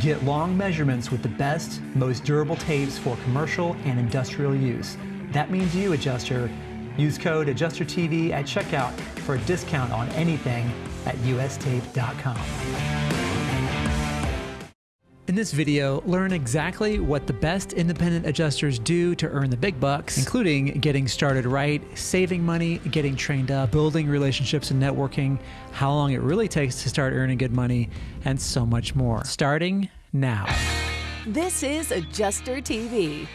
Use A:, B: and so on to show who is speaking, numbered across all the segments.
A: Get long measurements with the best, most durable tapes for commercial and industrial use. That means you, adjuster. Use code AdjusterTV at checkout for a discount on anything at ustape.com. In this video, learn exactly what the best independent adjusters do to earn the big bucks, including getting started right, saving money, getting trained up, building relationships and networking, how long it really takes to start earning good money, and so much more. Starting now.
B: This is Adjuster TV.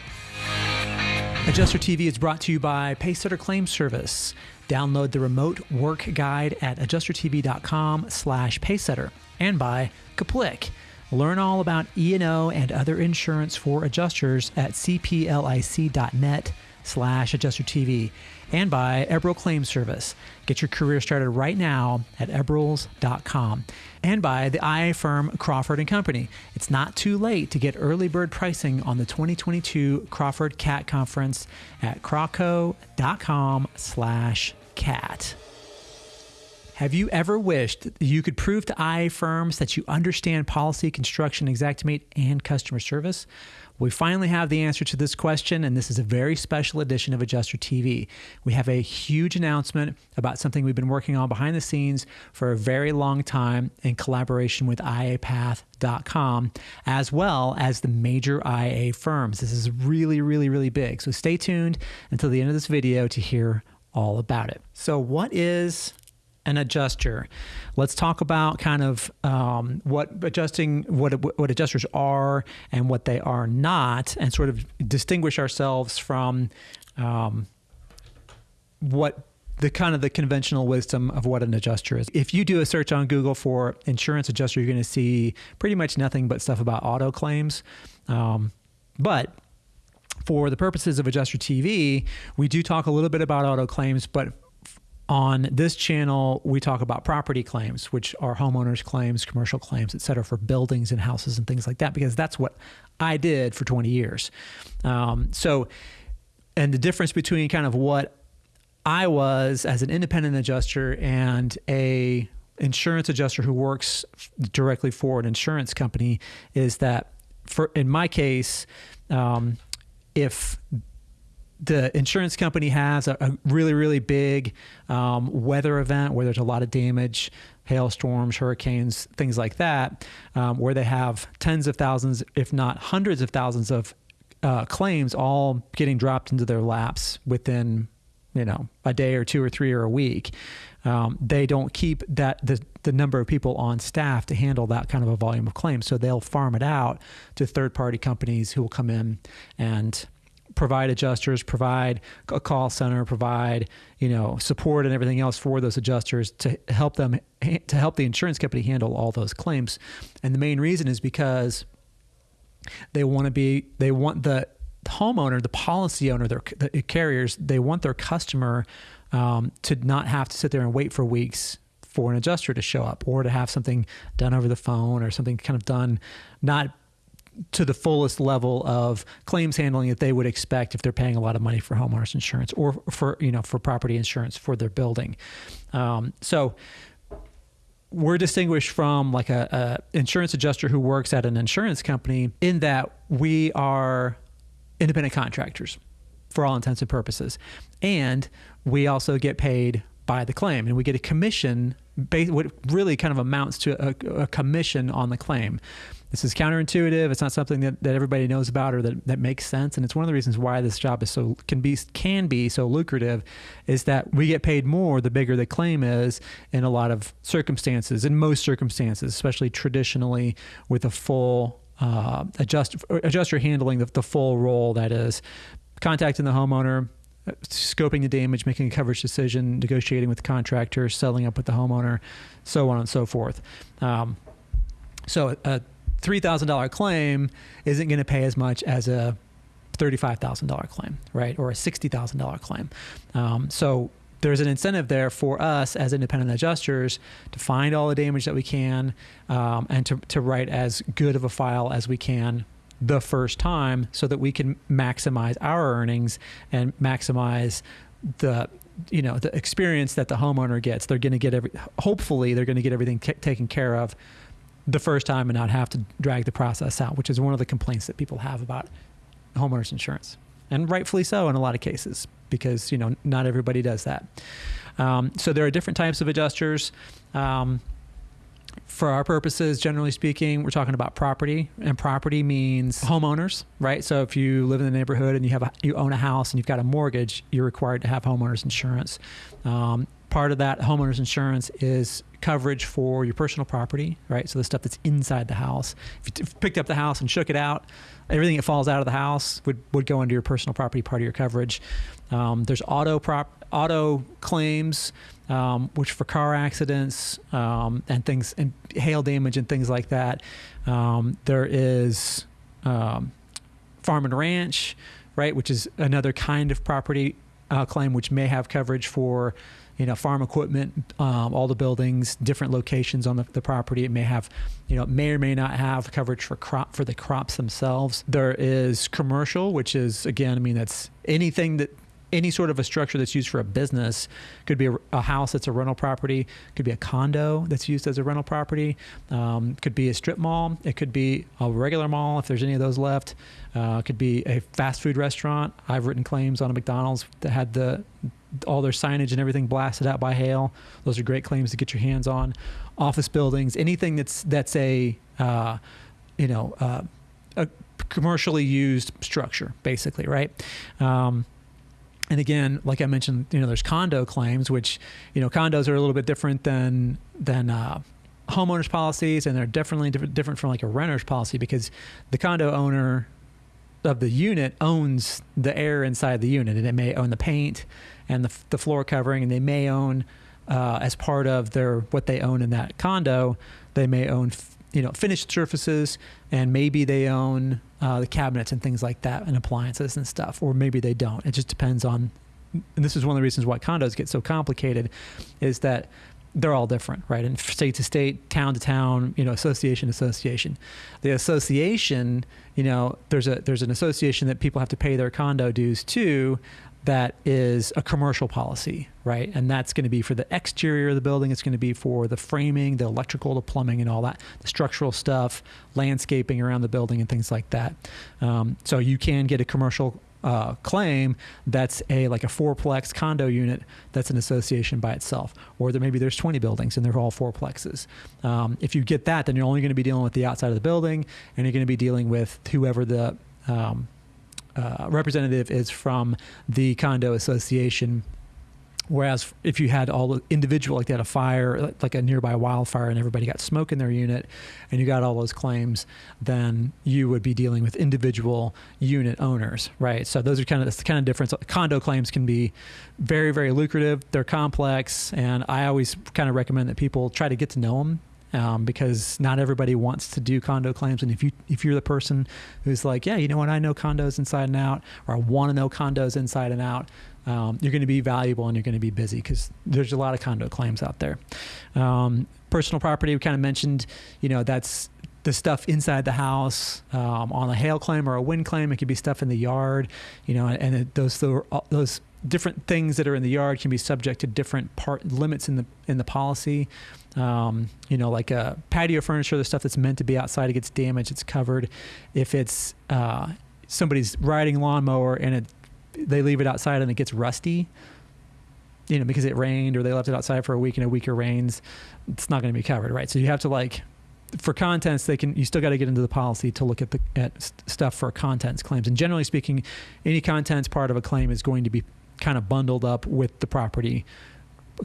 A: Adjuster TV is brought to you by Pacesetter Claim Service. Download the remote work guide at adjustertv.com slash pacesetter and by Kaplik. Learn all about E&O and other insurance for adjusters at cplic.net slash adjustertv and by Eberl Claim Service. Get your career started right now at eberls.com. And by the IA firm Crawford & Company. It's not too late to get early bird pricing on the 2022 Crawford Cat Conference at crawco.com slash cat. Have you ever wished you could prove to IA firms that you understand policy, construction, Xactimate, and customer service? We finally have the answer to this question, and this is a very special edition of Adjuster TV. We have a huge announcement about something we've been working on behind the scenes for a very long time in collaboration with IAPath.com, as well as the major IA firms. This is really, really, really big. So stay tuned until the end of this video to hear all about it. So, what is an adjuster. Let's talk about kind of um, what adjusting what what adjusters are and what they are not, and sort of distinguish ourselves from um, what the kind of the conventional wisdom of what an adjuster is. If you do a search on Google for insurance adjuster, you're going to see pretty much nothing but stuff about auto claims. Um, but for the purposes of Adjuster TV, we do talk a little bit about auto claims, but on this channel, we talk about property claims, which are homeowners' claims, commercial claims, et cetera, for buildings and houses and things like that, because that's what I did for 20 years. Um, so, and the difference between kind of what I was as an independent adjuster and a insurance adjuster who works directly for an insurance company is that, for in my case, um, if the insurance company has a, a really, really big um, weather event where there's a lot of damage, hailstorms, hurricanes, things like that, um, where they have tens of thousands, if not hundreds of thousands of uh, claims all getting dropped into their laps within, you know, a day or two or three or a week. Um, they don't keep that the, the number of people on staff to handle that kind of a volume of claims. So they'll farm it out to third party companies who will come in and provide adjusters, provide a call center, provide you know support and everything else for those adjusters to help them to help the insurance company handle all those claims. And the main reason is because they want to be they want the homeowner, the policy owner, their the carriers, they want their customer um, to not have to sit there and wait for weeks for an adjuster to show up or to have something done over the phone or something kind of done not to the fullest level of claims handling that they would expect if they're paying a lot of money for homeowners insurance or for you know for property insurance for their building. Um, so we're distinguished from like a, a, insurance adjuster who works at an insurance company in that we are independent contractors for all intents and purposes, and we also get paid by the claim, and we get a commission. What really kind of amounts to a, a commission on the claim. This is counterintuitive. It's not something that, that everybody knows about or that, that makes sense. And it's one of the reasons why this job is so can be can be so lucrative is that we get paid more the bigger the claim is in a lot of circumstances, in most circumstances, especially traditionally with a full uh, adjuster, adjuster handling the, the full role that is contacting the homeowner, scoping the damage, making a coverage decision, negotiating with the contractor, settling up with the homeowner, so on and so forth. Um, so a $3,000 claim isn't going to pay as much as a $35,000 claim, right? Or a $60,000 claim. Um, so there's an incentive there for us as independent adjusters to find all the damage that we can um, and to, to write as good of a file as we can the first time so that we can maximize our earnings and maximize the you know the experience that the homeowner gets they're going to get every hopefully they're going to get everything taken care of the first time and not have to drag the process out, which is one of the complaints that people have about homeowners insurance, and rightfully so in a lot of cases because you know not everybody does that. Um, so there are different types of adjusters. Um, for our purposes, generally speaking, we're talking about property, and property means homeowners, right? So if you live in the neighborhood and you have a, you own a house and you've got a mortgage, you're required to have homeowners insurance. Um, part of that homeowners insurance is coverage for your personal property, right? So the stuff that's inside the house. If you t- picked up the house and shook it out, everything that falls out of the house would, would go into your personal property part of your coverage. Um, there's auto prop auto claims, um, which for car accidents um, and things and hail damage and things like that. Um, there is um, farm and ranch, right, which is another kind of property uh, claim which may have coverage for you know, farm equipment, um, all the buildings, different locations on the, the, property. It may have, you know, may or may not have coverage for crop for the crops themselves. There is commercial, which is again, I mean, that's anything that any sort of a structure that's used for a business could be a, a, house that's a rental property could be a condo that's used as a rental property um, could be a strip mall it could be a regular mall if there's any of those left uh, could be a fast food restaurant i've written claims on a mcdonald's that had the all their signage and everything blasted out by hail. Those are great claims to get your hands on. Office buildings, anything that's that's a uh, you know uh, a commercially used structure, basically, right? Um, and again, like I mentioned, you know, there's condo claims, which you know condos are a little bit different than than uh, homeowners policies, and they're definitely different, different from like a renter's policy because the condo owner of the unit owns the air inside the unit, and it may own the paint and the, the floor covering, and they may own uh, as part of their what they own in that condo, they may own you know finished surfaces, and maybe they own uh, the cabinets and things like that, and appliances and stuff, or maybe they don't. It just depends on. And this is one of the reasons why condos get so complicated, is that they're all different, right? And state to state, town to town, you know, association to association. The association, you know, there's a there's an association that people have to pay their condo dues to that is a commercial policy, right? And that's going to be for the exterior of the building. It's going to be for the framing, the electrical, the plumbing, and all that, the structural stuff, landscaping around the building, and things like that. Um, so you can get a commercial uh, claim that's a like a fourplex condo unit that's an association by itself, or there maybe there's 20 buildings and they're all fourplexes. Um, if you get that, then you're only going to be dealing with the outside of the building, and you're going to be dealing with whoever the um, uh, representative is from the condo association. Whereas if you had all the individual, like they had a fire, like a nearby wildfire, and everybody got smoke in their unit, and you got all those claims, then you would be dealing with individual unit owners, right? So those are kind of the kind of difference. Condo claims can be very, very lucrative. They're complex, and I always kind of recommend that people try to get to know them um, because not everybody wants to do condo claims. And if you if you're the person who's like, yeah, you know what, I know condos inside and out, or I want to know condos inside and out, um, you're going to be valuable and you're going to be busy because there's a lot of condo claims out there. Um, personal property, we kind of mentioned, you know, that's the stuff inside the house um, on a hail claim or a wind claim. It could be stuff in the yard, you know, and it, those those different things that are in the yard can be subject to different part limits in the in the policy. Um, you know, like a patio furniture, the stuff that's meant to be outside, it gets damaged, it's covered. If it's uh, somebody's riding lawnmower and it, they leave it outside and it gets rusty, you know, because it rained or they left it outside for a week and a week of rains, it's not going to be covered, right? So you have to like, for contents, they can. You still got to get into the policy to look at the at stuff for contents claims. And generally speaking, any contents part of a claim is going to be kind of bundled up with the property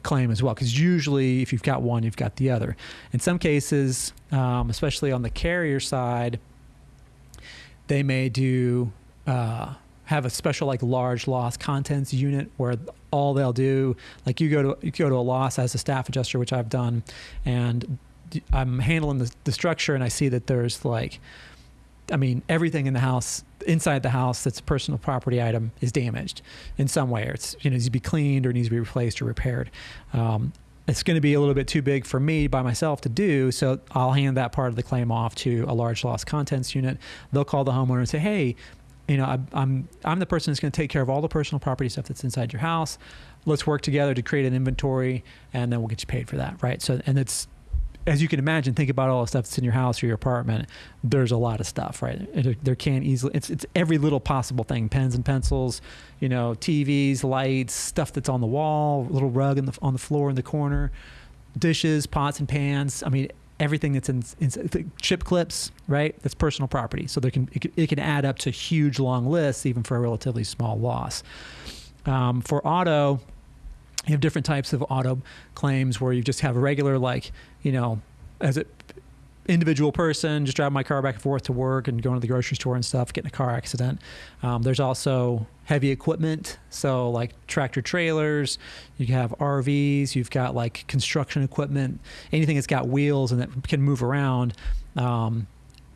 A: claim as well because usually if you've got one you've got the other. In some cases um, especially on the carrier side they may do uh, have a special like large loss contents unit where all they'll do like you go to you go to a loss as a staff adjuster which i've done and i'm handling the, the structure and i see that there's like I mean, everything in the house, inside the house that's a personal property item is damaged in some way. Or it's, you know, needs to be cleaned or needs to be replaced or repaired. Um, it's going to be a little bit too big for me by myself to do. So I'll hand that part of the claim off to a large loss contents unit. They'll call the homeowner and say, hey, you know, I, I'm I'm the person that's going to take care of all the personal property stuff that's inside your house. Let's work together to create an inventory, and then we'll get you paid for that, right? So, and it's as you can imagine, think about all the stuff that's in your house or your apartment. There's a lot of stuff, right? There can easily it's it's every little possible thing: pens and pencils, you know, TVs, lights, stuff that's on the wall, little rug in the, on the floor in the corner, dishes, pots and pans. I mean, everything that's in, in chip clips, right? That's personal property. So there can it, can it, can add up to huge long lists, even for a relatively small loss. Um, for auto, you have different types of auto claims where you just have a regular like you know as an individual person just driving my car back and forth to work and going to the grocery store and stuff getting a car accident. Um, there's also heavy equipment so like tractor trailers you have rvs you've got like construction equipment. Anything that's got wheels and that can move around um,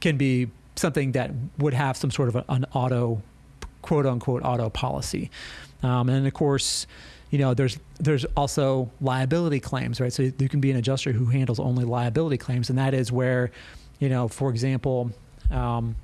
A: can be something that would have some sort of an auto quote unquote auto policy. Um, and of course you know, there's there's also liability claims, right? So you can be an adjuster who handles only liability claims, and that is where, you know, for example, um,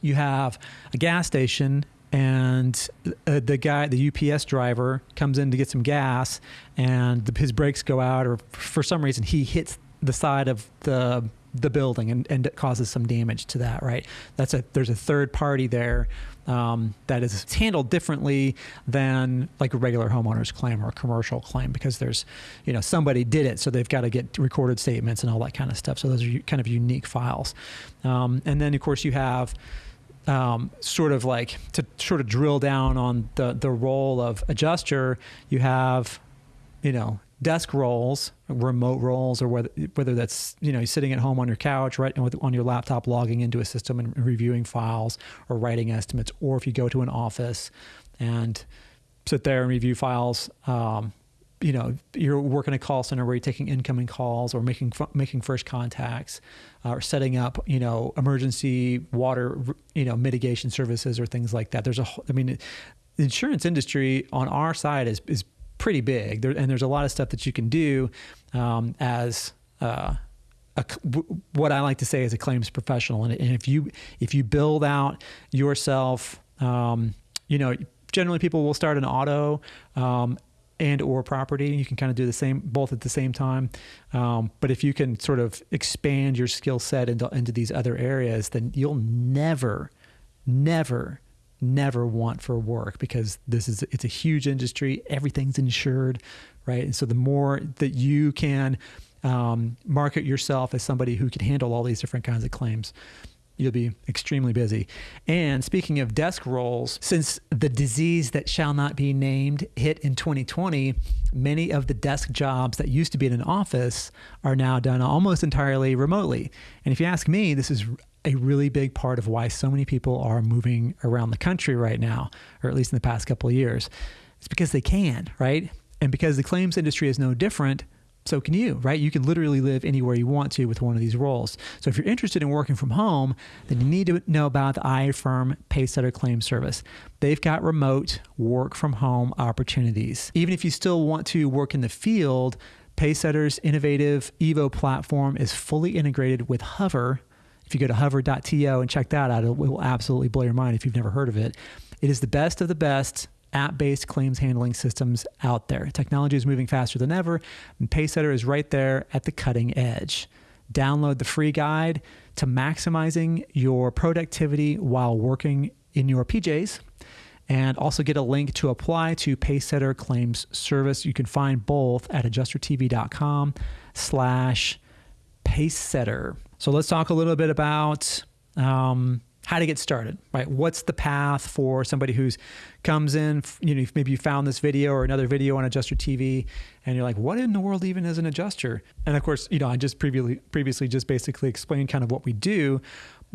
A: you have a gas station and uh, the guy, the UPS driver, comes in to get some gas, and the, his brakes go out, or for some reason he hits the side of the the building and, and it causes some damage to that, right? That's a there's a third party there um, that is handled differently than like a regular homeowner's claim or a commercial claim because there's, you know, somebody did it, so they've got to get recorded statements and all that kind of stuff. So those are kind of unique files. Um, and then of course you have um, sort of like to sort of drill down on the the role of adjuster. You have, you know, desk roles, remote roles, or whether whether that's you know sitting at home on your couch, right, with, on your laptop, logging into a system and reviewing files or writing estimates, or if you go to an office and sit there and review files. Um, you know, you're working a call center where you're taking incoming calls or making making first contacts, uh, or setting up, you know, emergency water, you know, mitigation services or things like that. There's a, I mean, the insurance industry on our side is is pretty big, there, and there's a lot of stuff that you can do um, as uh, a, what I like to say is a claims professional. And, and if you if you build out yourself, um, you know, generally people will start an auto um, and or property. You can kind of do the same both at the same time. Um, but if you can sort of expand your skill set into into these other areas, then you'll never, never never want for work because this is it's a huge industry. Everything's insured right? And so the more that you can um, market yourself as somebody who can handle all these different kinds of claims you'll be extremely busy. And speaking of desk roles since the disease that shall not be named hit in 2020 many of the desk jobs that used to be in an office are now done almost entirely remotely. And if you ask me this is a really big part of why so many people are moving around the country right now, or at least in the past couple of years. It's because they can, right? And because the claims industry is no different, so can you, right? You can literally live anywhere you want to with one of these roles. So if you're interested in working from home, then you need to know about the iFirm Pacesetter Claim Service. They've got remote work from home opportunities. Even if you still want to work in the field, Pacesetter's innovative Evo platform is fully integrated with Hover if you go to hover.to and check that out, it will absolutely blow your mind if you've never heard of it. It is the best of the best app based claims handling systems out there. Technology is moving faster than ever, and Pacesetter is right there at the cutting edge. Download the free guide to maximizing your productivity while working in your PJs and also get a link to apply to Pacesetter Claims Service. You can find both at adjustertv.com slash Pacesetter. So let's talk a little bit about um, how to get started, right? What's the path for somebody who's comes in, you know, maybe you found this video or another video on Adjuster TV and you're like, what in the world even is an adjuster? And of course, you know, I just previously previously just basically explained kind of what we do,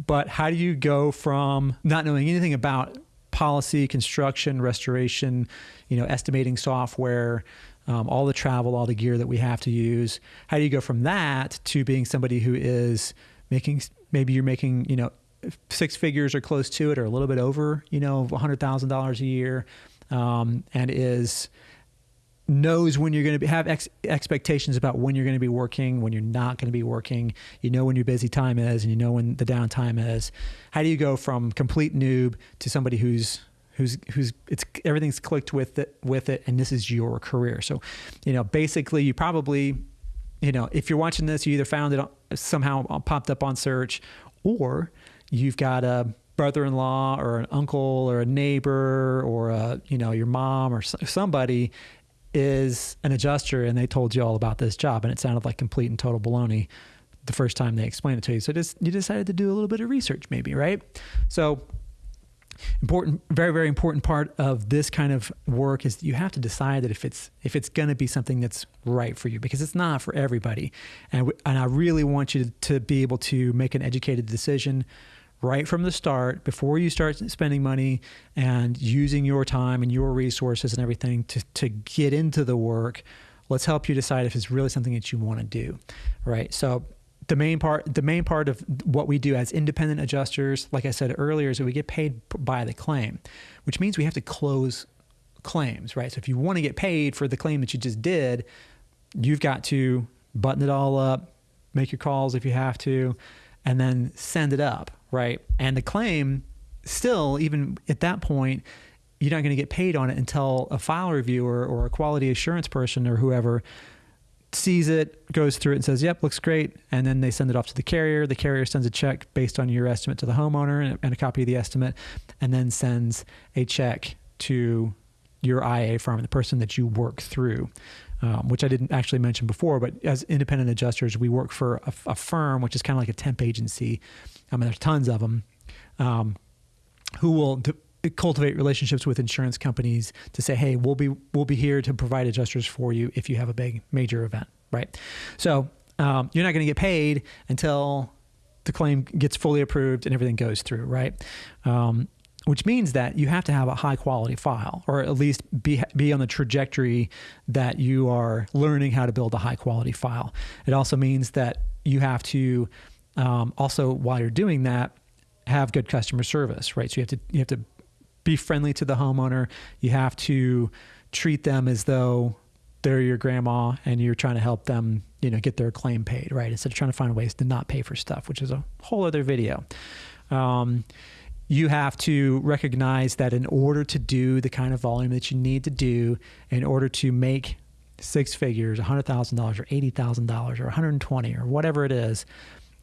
A: but how do you go from not knowing anything about policy, construction, restoration, you know, estimating software, um, all the travel, all the gear that we have to use. How do you go from that to being somebody who is making maybe you're making you know six figures or close to it or a little bit over you know hundred thousand dollars a year, um, and is knows when you're going to be, have ex- expectations about when you're going to be working, when you're not going to be working. You know when your busy time is, and you know when the downtime is. How do you go from complete noob to somebody who's who's who's it's everything's clicked with it with it and this is your career so you know basically you probably you know, if you're watching this, you either found it somehow popped up on search, or you've got a brother-in-law or an uncle or a neighbor or a, you know your mom or somebody is an adjuster and they told you all about this job and it sounded like complete and total baloney the first time they explained it to you. So just you decided to do a little bit of research, maybe, right? So important, very, very important part of this kind of work is that you have to decide that if it's if it's going to be something that's right for you, because it's not for everybody. And and I really want you to be able to make an educated decision right from the start before you start spending money and using your time and your resources and everything to, to get into the work let's help you decide if it's really something that you want to do right so the main part the main part of what we do as independent adjusters like i said earlier is that we get paid by the claim which means we have to close claims right? So if you want to get paid for the claim that you just did you've got to button it all up make your calls if you have to and then send it up right? And the claim still even at that point you're not going to get paid on it until a file reviewer or a quality assurance person or whoever sees it, goes through it, and says, "Yep, looks great." And then they send it off to the carrier. The carrier sends a check based on your estimate to the homeowner and a copy of the estimate, and then sends a check to your IA firm, the person that you work through. Um, which I didn't actually mention before, but as independent adjusters, we work for a, a firm, which is kind of like a temp agency. I mean, there's tons of them um, who will cultivate relationships with insurance companies to say, hey, we'll be we'll be here to provide adjusters for you if you have a big major event, right? So um, you're not going to get paid until the claim gets fully approved and everything goes through, right? Um, which means that you have to have a high quality file, or at least be be on the trajectory that you are learning how to build a high quality file. It also means that you have to um, also while you're doing that have good customer service, right? So you have to you have to be friendly to the homeowner. You have to treat them as though they're your grandma and you're trying to help them, you know, get their claim paid, right? Instead of trying to find ways to not pay for stuff, which is a whole other video. Um, you have to recognize that in order to do the kind of volume that you need to do, in order to make six figures, $100,000 or $80,000 or 120 or whatever it is,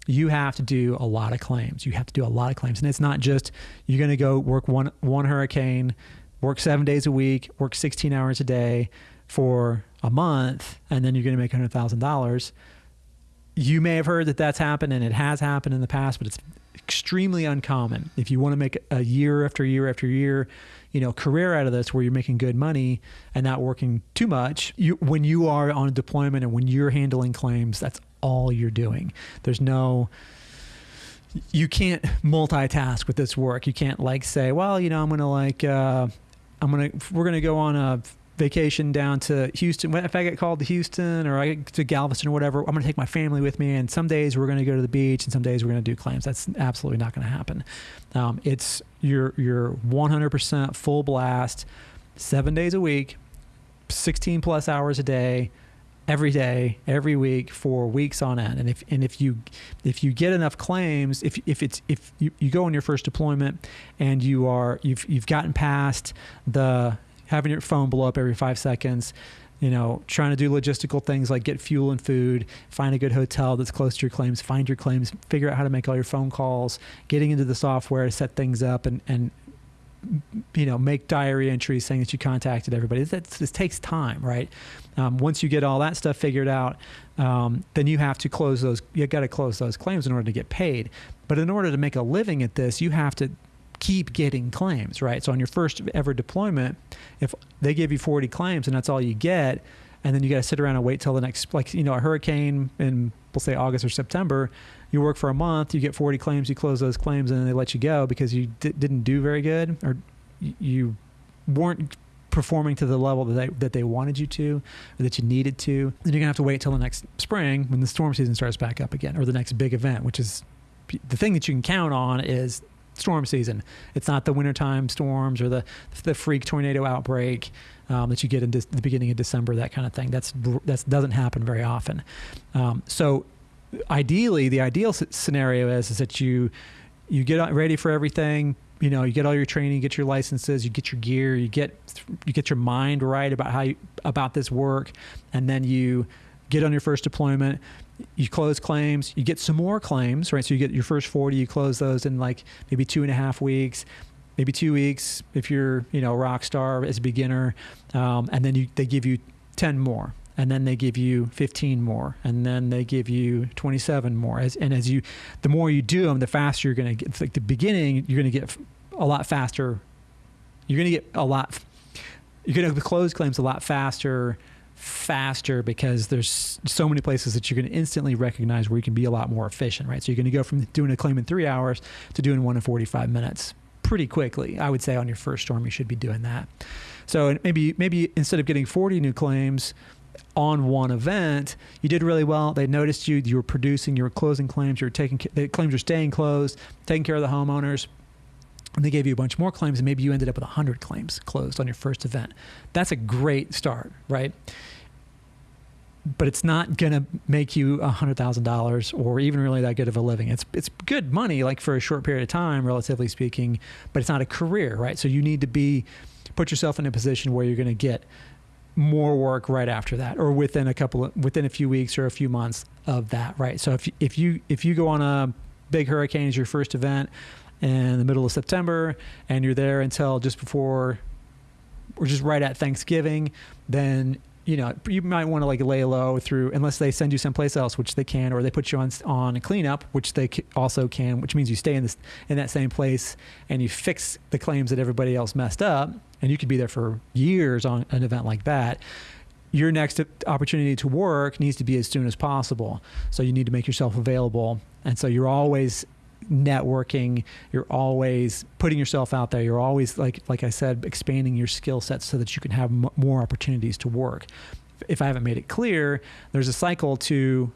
A: you have to do a lot of claims. You have to do a lot of claims. And it's not just you're going to go work one, one hurricane, work seven days a week, work 16 hours a day for a month, and then you're going to make $100,000. You may have heard that that's happened and it has happened in the past, but it's extremely uncommon. If you want to make a year after year after year, you know, career out of this where you're making good money and not working too much, you when you are on a deployment and when you're handling claims, that's all you're doing. There's no you can't multitask with this work. You can't like say, well, you know, I'm gonna like uh, I'm gonna we're gonna go on a vacation down to Houston. What if I get called to Houston or I get to Galveston or whatever, I'm going to take my family with me. And some days we're going to go to the beach, and some days we're going to do claims. That's absolutely not going to happen. Um, it's your your 100% full blast, seven days a week, 16 plus hours a day every day, every week for weeks on end. And if and if you if you get enough claims, if if it's if you, you go on your first deployment and you are you've you've gotten past the having your phone blow up every five seconds, you know, trying to do logistical things like get fuel and food, find a good hotel that's close to your claims, find your claims, figure out how to make all your phone calls, getting into the software to set things up and, and you know, make diary entries saying that you contacted everybody. This, this takes time, right? Um, once you get all that stuff figured out, um, then you have to close those. You got to close those claims in order to get paid. But in order to make a living at this, you have to keep getting claims, right? So on your first ever deployment, if they give you 40 claims and that's all you get, and then you got to sit around and wait till the next, like you know, a hurricane in we'll say August or September, you work for a month, you get 40 claims, you close those claims, and then they let you go because you d- didn't do very good or you weren't performing to the level that they, that they wanted you to or that you needed to. Then you're gonna have to wait till the next spring when the storm season starts back up again, or the next big event, which is the thing that you can count on is storm season. It's not the wintertime storms or the the freak tornado outbreak um, that you get in de- the beginning of December, that kind of thing. That's that doesn't happen very often. Um, so ideally, the ideal scenario is is that you you get ready for everything. You know, you get all your training, get your licenses, you get your gear, you get you get your mind right about how you, about this work, and then you get on your first deployment, you close claims, you get some more claims, right? So you get your first 40, you close those in like maybe two and a half weeks, maybe two weeks if you're, you know, rock star as a beginner. Um, and then you, they give you 10 more. And then they give you 15 more, and then they give you 27 more. As, and as you, the more you do them, the faster you're going to get. Like the beginning, you're going to get a lot faster. You're going to get a lot. You're going to close claims a lot faster faster because there's so many places that you're going to instantly recognize where you can be a lot more efficient, right? So you're going to go from doing a claim in three hours to doing one in 45 minutes pretty quickly. I would say on your first storm, you should be doing that. So maybe maybe instead of getting 40 new claims on one event, you did really well. They noticed you. You were producing. You were closing claims. You were taking the claims were staying closed, taking care of the homeowners. And they gave you a bunch more claims, and maybe you ended up with 100 claims closed on your first event. That's a great start, right? but it's not going to make you $100,000 or even really that good of a living. It's it's good money like for a short period of time relatively speaking, but it's not a career, right? So you need to be put yourself in a position where you're going to get more work right after that or within a couple of, within a few weeks or a few months of that, right? So if if you if you go on a big hurricane as your first event in the middle of September and you're there until just before or just right at Thanksgiving, then you know, you might want to like lay low through unless they send you someplace else, which they can, or they put you on on a cleanup, which they also can, which means you stay in this in that same place and you fix the claims that everybody else messed up, and you could be there for years on an event like that. Your next opportunity to work needs to be as soon as possible, so you need to make yourself available, and so you're always networking. You're always putting yourself out there. You're always like like i said expanding your skill sets so that you can have m- more opportunities to work. If i haven't made it clear there's a cycle to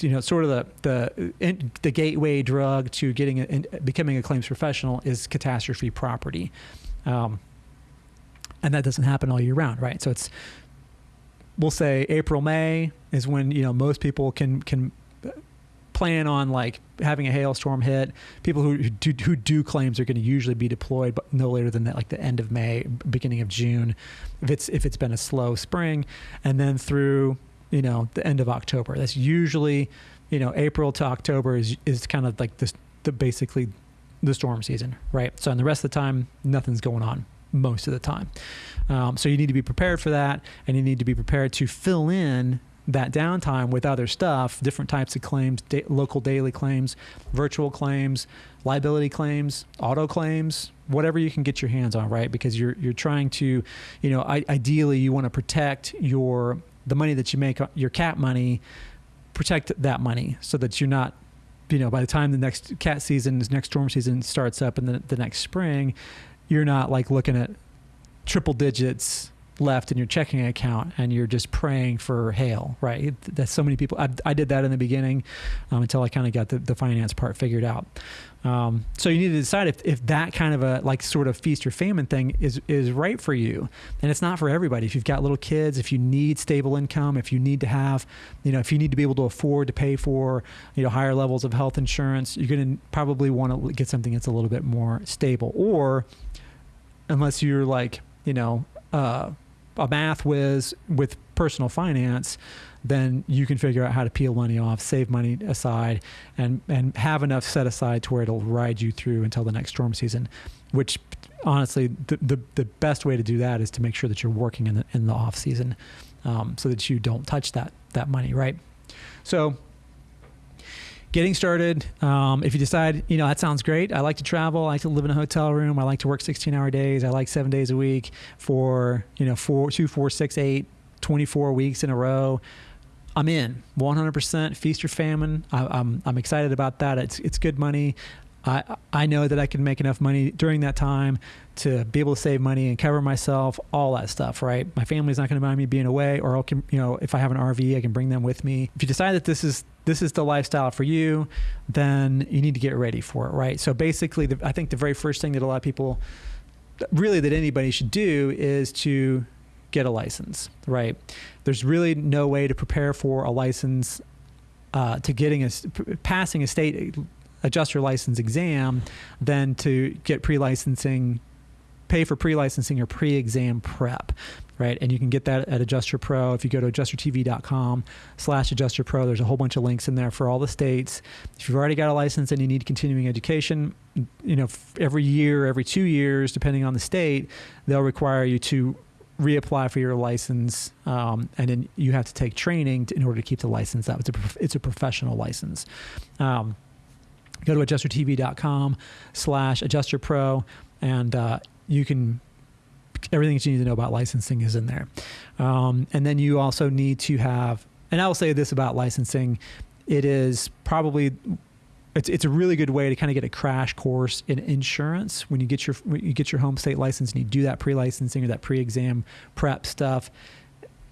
A: you know sort of the the in, the gateway drug to getting a, in, becoming a claims professional is catastrophe property. Um, and that doesn't happen all year round right so it's we'll say april may is when you know most people can can plan on like having a hailstorm hit. People who, who do, who do claims are going to usually be deployed, but no later than that, like the end of May, beginning of June, if it's if it's been a slow spring, and then through you know the end of October. That's usually you know April to October is is kind of like this the basically the storm season, right? So in the rest of the time, nothing's going on most of the time. Um, so you need to be prepared for that, and you need to be prepared to fill in that downtime with other stuff, different types of claims, da- local daily claims, virtual claims, liability claims, auto claims, whatever you can get your hands on, right? Because you're you're trying to, you know, I, ideally you want to protect your the money that you make, your cat money, protect that money so that you're not you know, by the time the next cat season, this next storm season starts up in the, the next spring, you're not like looking at triple digits left in your checking account and you're just praying for hail, right? That's so many people. I, I did that in the beginning um, until I kind of got the, the finance part figured out. Um, so you need to decide if, if that kind of a like sort of feast or famine thing is is right for you, and it's not for everybody. If you've got little kids, if you need stable income, if you need to have, you know, if you need to be able to afford to pay for, you know, higher levels of health insurance, you're going to probably want to get something that's a little bit more stable. Or unless you're like, you know, uh, a math whiz with personal finance, then you can figure out how to peel money off, save money aside, and and have enough set aside to where it'll ride you through until the next storm season. Which, honestly, the the, the best way to do that is to make sure that you're working in the in the off season, um, so that you don't touch that that money, right? So getting started. Um, if you decide, you know, that sounds great. I like to travel. I like to live in a hotel room. I like to work 16 hour days. I like seven days a week for, you know, four, two, four, six, eight, 24 weeks in a row. I'm in 100% feast or famine. I, am I'm, I'm excited about that. It's, it's good money. I, I know that I can make enough money during that time to be able to save money and cover myself, all that stuff, right? My family's not going to mind me being away, or I can, you know, if I have an RV, I can bring them with me. If you decide that this is this is the lifestyle for you, then you need to get ready for it, right? So basically, the, I think the very first thing that a lot of people, really that anybody should do, is to get a license, right? There's really no way to prepare for a license uh, to getting a passing a state adjuster license exam than to get pre-licensing pay for pre-licensing or pre-exam prep right? And you can get that at Adjuster Pro. If you go to adjustertv.com slash adjuster pro, there's a whole bunch of links in there for all the states. If you've already got a license and you need continuing education, you know, every year, every two years, depending on the state, they'll require you to reapply for your license, um, and then you have to take training to, in order to keep the license. up it's a it's a professional license. Um, go to adjustertv.com slash adjuster pro, and uh, you can everything that you need to know about licensing is in there. Um, and then you also need to have, and I will say this about licensing, it is probably it's it's a really good way to kind of get a crash course in insurance when you get your when you get your home state license and you do that pre-licensing or that pre-exam prep stuff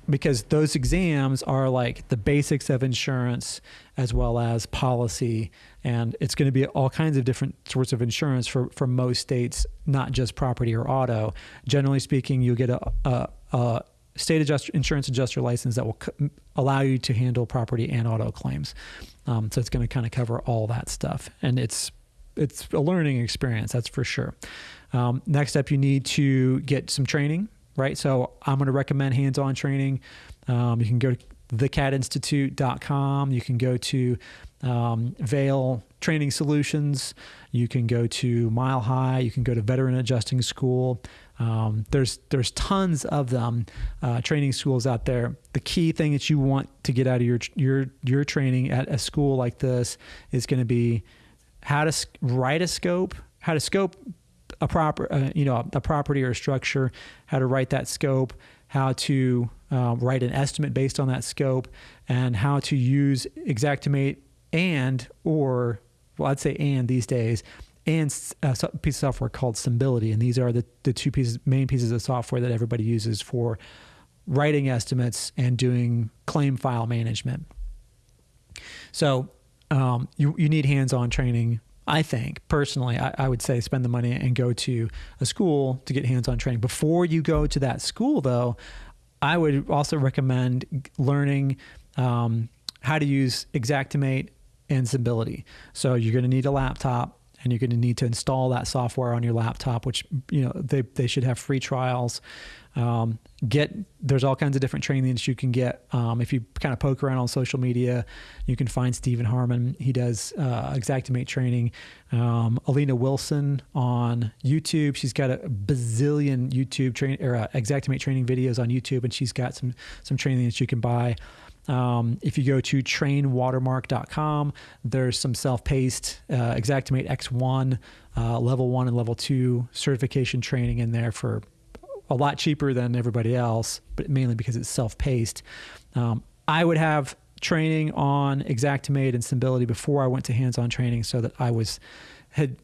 A: because those exams are like the basics of insurance as well as policy and it's going to be all kinds of different sorts of insurance for, for most states not just property or auto generally speaking you'll get a, a, a state adjuster, insurance adjuster license that will c- allow you to handle property and auto claims. Um, so it's going to kind of cover all that stuff, and it's it's a learning experience, that's for sure. Um, next up, you need to get some training, right? So I'm going to recommend hands-on training. Um, you can go to thecatinstitute.com. You can go to um, Vale Training Solutions. You can go to Mile High. You can go to Veteran Adjusting School. Um, there's there's tons of them, uh, training schools out there. The key thing that you want to get out of your your your training at a school like this is going to be how to write a scope, how to scope a proper uh, you know a property or a structure, how to write that scope, how to uh, write an estimate based on that scope, and how to use Xactimate and or well I'd say and these days and a piece of software called Symbility. And these are the, the two pieces, main pieces of software that everybody uses for writing estimates and doing claim file management. So um, you, you need hands-on training. I think personally, I, I, would say spend the money and go to a school to get hands-on training. Before you go to that school, though, I would also recommend learning um, how to use Xactimate and Symbility. So you're going to need a laptop and you're going to need to install that software on your laptop, which you know they, they should have free trials. Um, get there's all kinds of different trainings you can get. Um, if you kind of poke around on social media, you can find Stephen Harmon. He does uh, Xactimate training. Um, Alina Wilson on YouTube. She's got a bazillion YouTube train or uh, Xactimate training videos on YouTube, and she's got some some training that you can buy. Um, if you go to trainwatermark.com, there's some self-paced uh, Xactimate X1 uh, level one and level two certification training in there for a lot cheaper than everybody else, but mainly because it's self-paced. Um, I would have training on Xactimate and Symbility before I went to hands-on training, so that I was had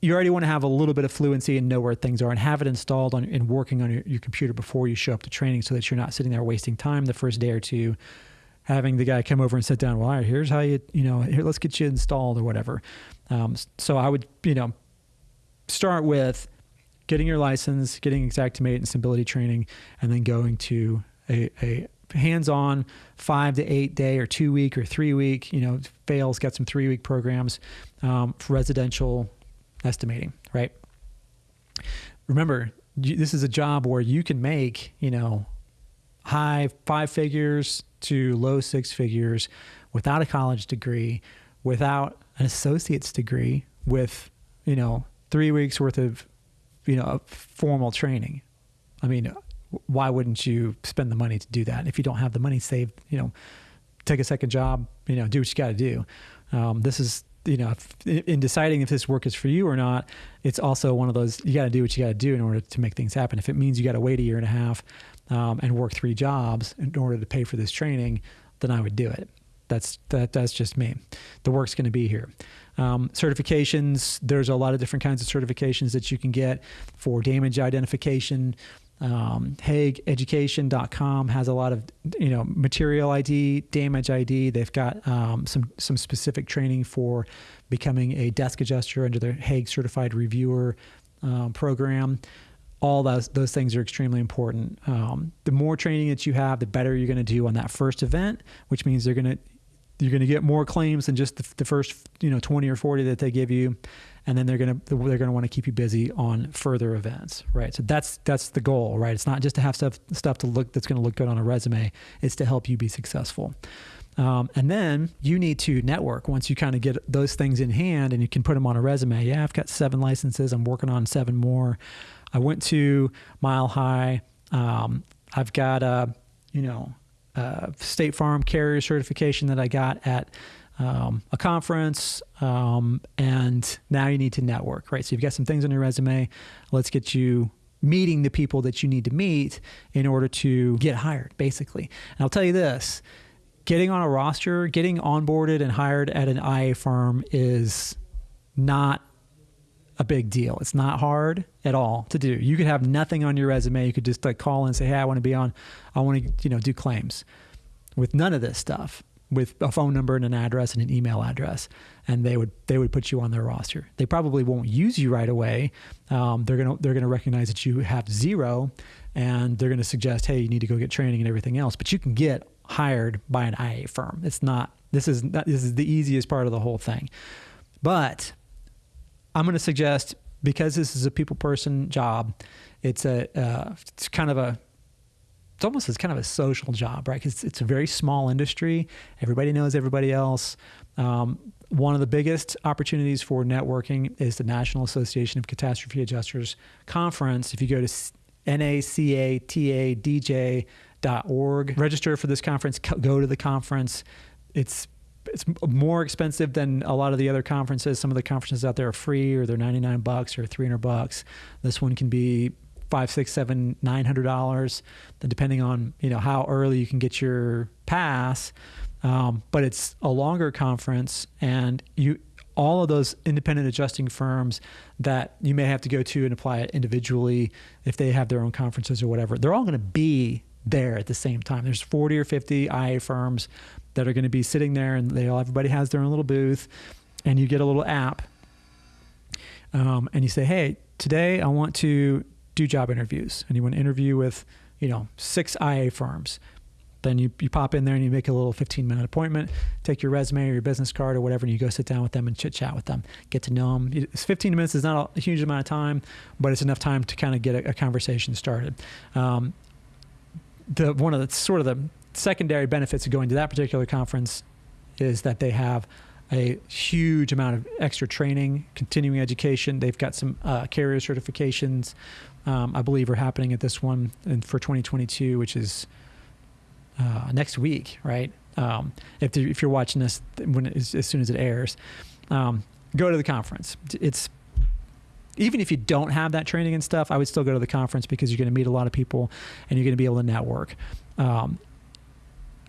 A: you already want to have a little bit of fluency and know where things are and have it installed on and working on your, your, computer before you show up to training so that you're not sitting there wasting time the first day or two having the guy come over and sit down well all right here's how you you know here let's get you installed or whatever um, so i would you know start with getting your license getting Xactimate and Symbility training and then going to a, a hands-on five to eight day or two week or three week you know Vale's got some three week programs um, for residential estimating, right? Remember, this is a job where you can make, you know, high five figures to low six figures without a college degree, without an associate's degree, with, you know, three weeks worth of, you know, formal training. I mean, why wouldn't you spend the money to do that? If you don't have the money saved, you know, take a second job, you know, do what you got to do. Um, this is you know, if, in deciding if this work is for you or not, it's also one of those you got to do what you got to do in order to make things happen. If it means you got to wait a year and a half um, and work three jobs in order to pay for this training, then I would do it. That's that. That's just me. The work's going to be here. Um, certifications. There's a lot of different kinds of certifications that you can get for damage identification, um, HaagEducation.com has a lot of you know material ID, damage ID. They've got um, some some specific training for becoming a desk adjuster under their Haag Certified Reviewer um, program. All those those things are extremely important. Um, the more training that you have, the better you're going to do on that first event, which means they're going to you're going to get more claims than just the, the, first you know 20 or 40 that they give you. And then they're going to they're going to want to keep you busy on further events right? So that's that's the goal right? It's not just to have stuff stuff to look that's going to look good on a resume. It's to help you be successful. Um, and then you need to network once you kind of get those things in hand and you can put them on a resume. Yeah i've got seven licenses. I'm working on seven more. I went to mile high. Um, i've got a you know uh, State Farm carrier certification that I got at um, a conference, um, and now you need to network, right? So you've got some things on your resume. Let's get you meeting the people that you need to meet in order to get hired, basically. And I'll tell you this getting on a roster, getting onboarded and hired at an IA firm is not a big deal. It's not hard at all to do. You could have nothing on your resume. You could just like call and say, "Hey, I want to be on. I want to, you know, do claims." With none of this stuff, with a phone number and an address and an email address, and they would they would put you on their roster. They probably won't use you right away. Um, they're gonna they're gonna recognize that you have zero, and they're gonna suggest, "Hey, you need to go get training and everything else." But you can get hired by an IA firm. It's not. This is not, this is the easiest part of the whole thing. But I'm going to suggest because this is a people person job, it's a uh, it's kind of a it's almost it's kind of a social job, right? Because it's a very small industry. Everybody knows everybody else. Um, one of the biggest opportunities for networking is the National Association of Catastrophe Adjusters Conference. If you go to nacatadj.org, register for this conference, go to the conference. It's it's more expensive than a lot of the other conferences. Some of the conferences out there are free or they're 99 bucks or 300 bucks. This one can be five, six, seven, nine hundred dollars, depending on you know how early you can get your pass. Um, but it's a longer conference, and you all of those independent adjusting firms that you may have to go to and apply it individually if they have their own conferences or whatever. They're all going to be there at the same time. There's 40 or 50 IA firms that are going to be sitting there, and they all everybody has their own little booth, and you get a little app, um, and you say, "Hey, today I want to do job interviews," and you want to interview with, you know, six IA firms. Then you, you pop in there and you make a little 15 minute appointment, take your resume or your business card or whatever, and you go sit down with them and chit chat with them, get to know them. It's 15 minutes is not a huge amount of time, but it's enough time to kind of get a, a conversation started. Um, the one of the sort of the secondary benefits of going to that particular conference is that they have a huge amount of extra training, continuing education. They've got some uh, carrier certifications, um, I believe, are happening at this one and for 2022, which is uh, next week, right? Um, if, if you're watching this when as soon as it airs, um, go to the conference. It's even if you don't have that training and stuff, I would still go to the conference because you're going to meet a lot of people and you're going to be able to network. Um,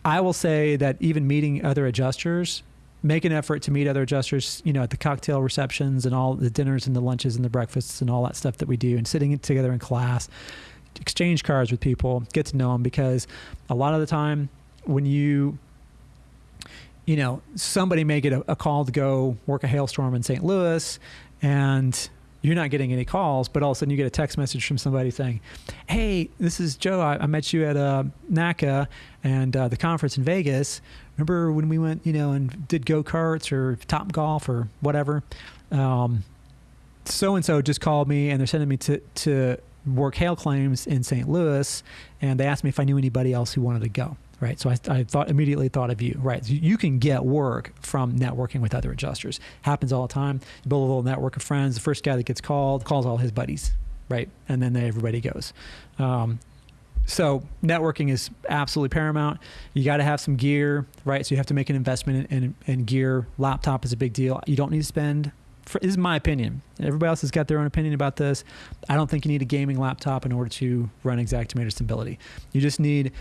A: I will say that even meeting other adjusters, make an effort to meet other adjusters, you know, at the cocktail receptions and all the dinners and the lunches and the breakfasts and all that stuff that we do and sitting together in class, exchange cards with people, get to know them because a lot of the time when you you know, somebody may get a, a call to go work a hailstorm in St. Louis and you're not getting any calls, but all of a sudden you get a text message from somebody saying, "Hey, this is Joe. I, I met you at uh, NACA and uh, the conference in Vegas. Remember when we went, you know, and did go karts or Top Golf or whatever? So and so just called me, and they're sending me to to work hail claims in St. Louis, and they asked me if I knew anybody else who wanted to go." Right? So I, I thought immediately thought of you, right? So you can get work from networking with other adjusters. Happens all the time. You build a little network of friends. The first guy that gets called calls all his buddies, right? And then everybody goes. Um, so networking is absolutely paramount. You got to have some gear, right? So you have to make an investment in, in, in gear. Laptop is a big deal. You don't need to spend. For, this is my opinion. Everybody else has got their own opinion about this. I don't think you need a gaming laptop in order to run Xactimate or Symbility. You just need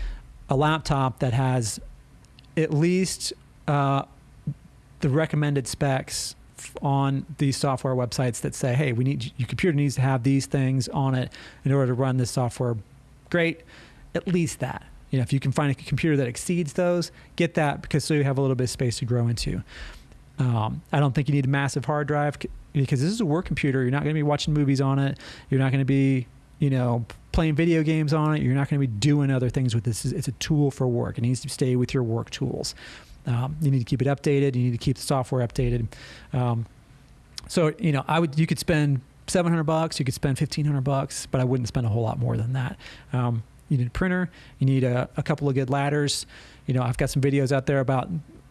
A: a laptop that has at least uh, the recommended specs on these software websites that say, hey, we need your computer needs to have these things on it in order to run this software. Great, at least that. You know, if you can find a computer that exceeds those, get that because so you have a little bit of space to grow into. Um, I don't think you need a massive hard drive because this is a work computer. You're not going to be watching movies on it. You're not going to be, you know, playing video games on it. You're not going to be doing other things with this. It's a tool for work. It needs to stay with your work tools. Um, you need to keep it updated. You need to keep the software updated. Um, so you know, I would you could spend 700 bucks, you could spend 1500 bucks, but I wouldn't spend a whole lot more than that. Um, you need a printer, you need a, a couple of good ladders. You know, I've got some videos out there about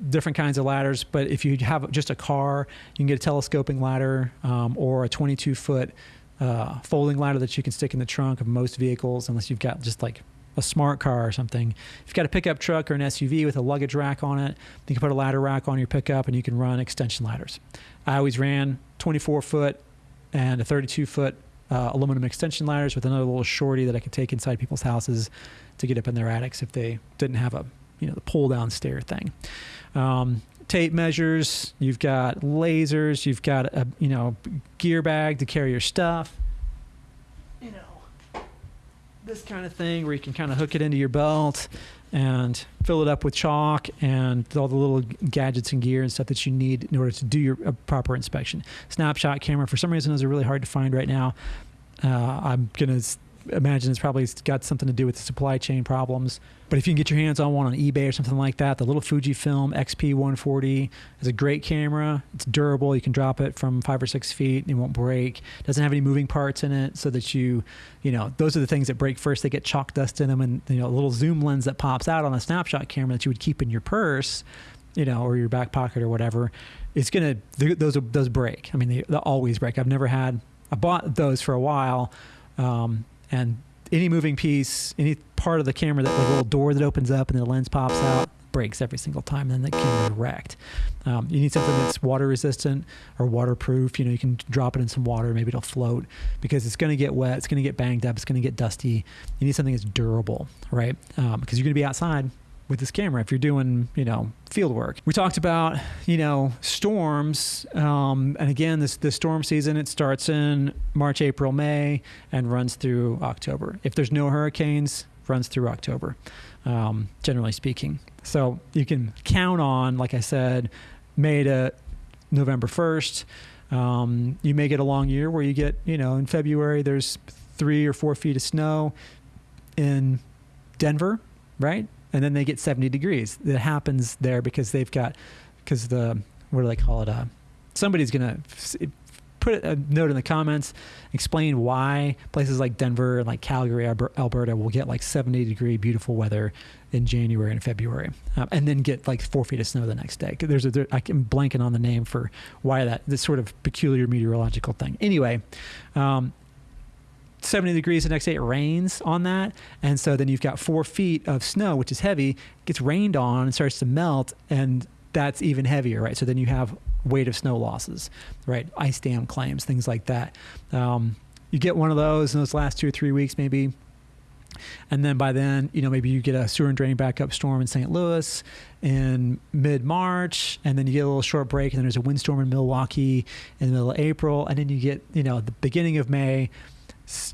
A: different kinds of ladders, but if you have just a car, you can get a telescoping ladder um, or a 22 foot uh, folding ladder that you can stick in the trunk of most vehicles, unless you've got just like a smart car or something. If you've got a pickup truck or an SUV with a luggage rack on it, you can put a ladder rack on your pickup and you can run extension ladders. I always ran 24 foot and a 32 foot uh, aluminum extension ladders with another little shorty that I could take inside people's houses to get up in their attics if they didn't have a you know the pull down stair thing. Um, tape measures. You've got lasers. You've got a you know gear bag to carry your stuff. You know this kind of thing where you can kind of hook it into your belt and fill it up with chalk and all the little gadgets and gear and stuff that you need in order to do your proper inspection. Snapshot camera, for some reason, those are really hard to find right now. Uh, I'm to imagine it's probably got something to do with the supply chain problems. But if you can get your hands on one on eBay or something like that, the little Fujifilm XP140 is a great camera. It's durable. You can drop it from five or six feet. And it won't break. It Doesn't have any moving parts in it, so that you, you know, those are the things that break first. They get chalk dust in them, and you know, a little zoom lens that pops out on a snapshot camera that you would keep in your purse, you know, or your back pocket or whatever. It's gonna those those break. I mean, they, they always break. I've never had. I bought those for a while. Um, and any moving piece, any part of the camera that like little door that opens up and the lens pops out breaks every single time, and then the camera wrecked. Um, you need something that's water resistant or waterproof. You know, you can drop it in some water, maybe it'll float because it's going to get wet, it's going to get banged up, it's going to get dusty. You need something that's durable, right? Um, because you're going to be outside with this camera if you're doing you know field work. We talked about you know storms um, and again this the storm season it starts in march april may and runs through october. If there's no hurricanes runs through october um, generally speaking. So you can count on like i said may to november 1st um, you may get a long year where you get you know in february there's three or four feet of snow in denver right and then they get 70 degrees. That happens there because they've got, because the, what do they call it? Uh, somebody's going to put a note in the comments, explain why places like Denver and like Calgary, Alberta will get like 70 degree beautiful weather in January and February, um, and then get like four feet of snow the next day. There's a, there, I'm blanking on the name for why that this sort of peculiar meteorological thing. Anyway, um, 70 degrees the next day it rains on that. And so then you've got four feet of snow which is heavy gets rained on and starts to melt and that's even heavier right? So then you have weight of snow losses right? Ice dam claims things like that. Um, you get one of those in those last two or three weeks maybe. And then by then, you know, maybe you get a sewer and drain backup storm in St. Louis in mid March, and then you get a little short break, and then there's a windstorm in Milwaukee in the middle of April, and then you get, you know, the beginning of May,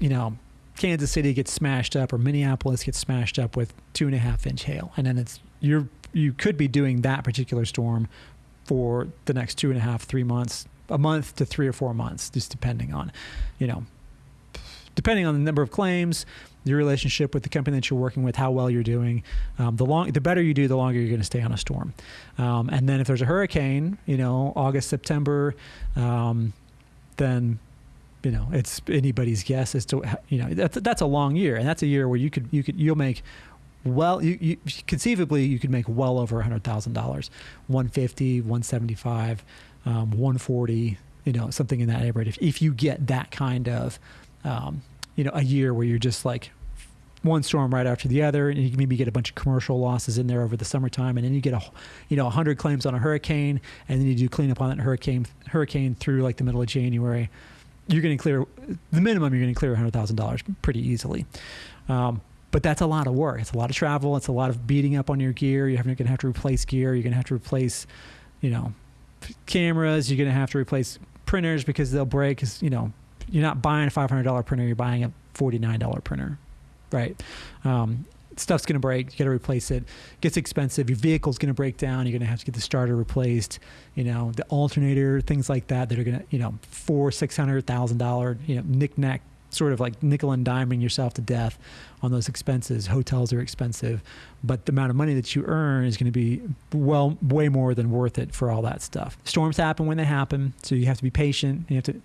A: you know, Kansas City gets smashed up or Minneapolis gets smashed up with two and a half inch hail, and then it's you're you could be doing that particular storm for the next two and a half, three months, a month to three or four months, just depending on, you know, depending on the number of claims, your relationship with the company that you're working with, how well you're doing. Um, the long, the better you do, the longer you're going to stay on a storm. Um, and then if there's a hurricane, you know, August, September, um, then you know it's anybody's guess as to you know that's that's a long year and that's a year where you could you could you'll make well you, you conceivably you could make well over hundred thousand dollars. 150 175 um, 140 you know something in that neighborhood. If, if you get that kind of um, you know a year where you're just like one storm right after the other, and you maybe get a bunch of commercial losses in there over the summertime, and then you get a, you know, hundred claims on a hurricane, and then you do cleanup on that hurricane hurricane through like the middle of January, you're going to clear the minimum. You're going to clear hundred thousand dollars pretty easily. Um, but that's a lot of work. It's a lot of travel. It's a lot of beating up on your gear. You're going to have to replace gear. You're going to have to replace, you know, cameras. You're going to have to replace printers because they'll break. Because you know, you're not buying a five hundred dollar printer. You're buying a forty nine dollar printer, right? Um, stuff's going to break. You got to replace it. Gets expensive. Your vehicle's going to break down. You're going to have to get the starter replaced. You know, the alternator, things like that that are going to, you know, four, six hundred thousand dollar, you know, knickknack sort of like nickel and diming yourself to death on those expenses. Hotels are expensive, but the amount of money that you earn is going to be well, way more than worth it for all that stuff. Storms happen when they happen, so you have to be patient. You have to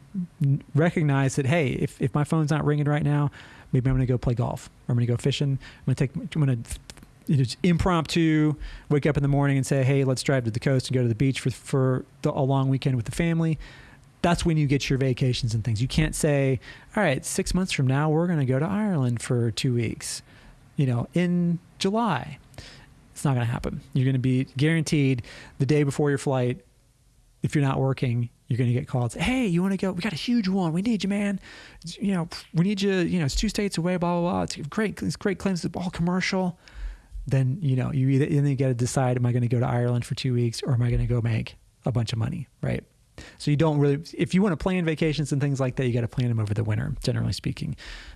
A: recognize that, hey, if, if my phone's not ringing right now, maybe I'm going to go play golf or I'm going to go fishing. I'm going to take, I'm going to just impromptu wake up in the morning and say, hey, let's drive to the coast and go to the beach for, for the, a long weekend with the family that's when you get your vacations and things. You can't say, all right, six months from now, we're going to go to Ireland for two weeks, you know, in July. It's not going to happen. You're going to be guaranteed the day before your flight, if you're not working, you're going to get called. Hey, you want to go? We got a huge one. We need you, man. You know, we need you. You know, it's two states away. Blah blah blah. It's great. It's great claims. It's all commercial. Then you know you either then you got to decide: Am I going to go to Ireland for two weeks, or am I going to go make a bunch of money? Right. So you don't really, if you want to plan vacations and things like that, you got to plan them over the winter, generally speaking.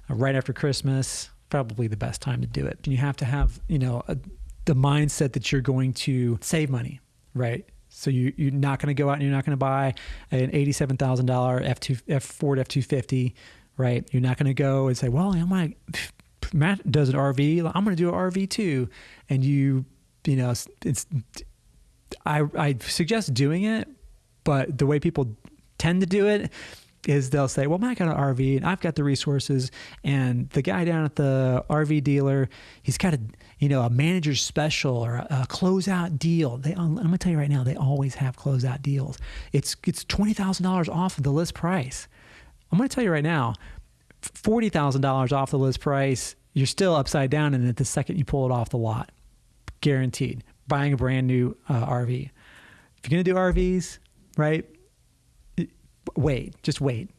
A: Uh, right after Christmas, probably the best time to do it. And you have to have, you know, a, the mindset that you're going to save money, right? So you, you're not going to go out and you're not going to buy an $87,000 F2, F Ford F250, right? You're not going to go and say, well, I'm like, Matt does an RV. I'm going to do an RV too. And you, you know, it's, I, I suggest doing it, but the way people tend to do it is they'll say, "Well, I got an RV and I've got the resources." And the guy down at the RV dealer, he's got a you know a manager's special or a, a closeout deal. They, I'm going to tell you right now, they always have closeout deals. It's it's twenty thousand dollars off of the list price. I'm going to tell you right now, forty thousand dollars off the list price. You're still upside down in it the second you pull it off the lot, guaranteed. Buying a brand new uh, RV. If you're going to do RVs, right? Wait, just wait.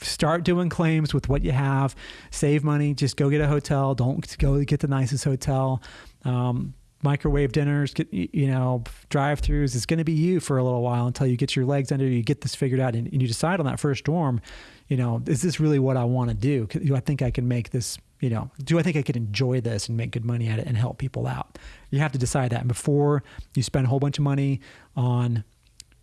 A: Start doing claims with what you have. Save money. Just go get a hotel. Don't go get the nicest hotel. Um, microwave dinners, get, you know, drive throughs. It's going to be you for a little while until you get your legs under you, get this figured out, and, and you decide on that first dorm, you know, is this really what I want to do? Do I think I can make this, you know, do I think I could enjoy this and make good money at it and help people out? You have to decide that. Before you spend a whole bunch of money on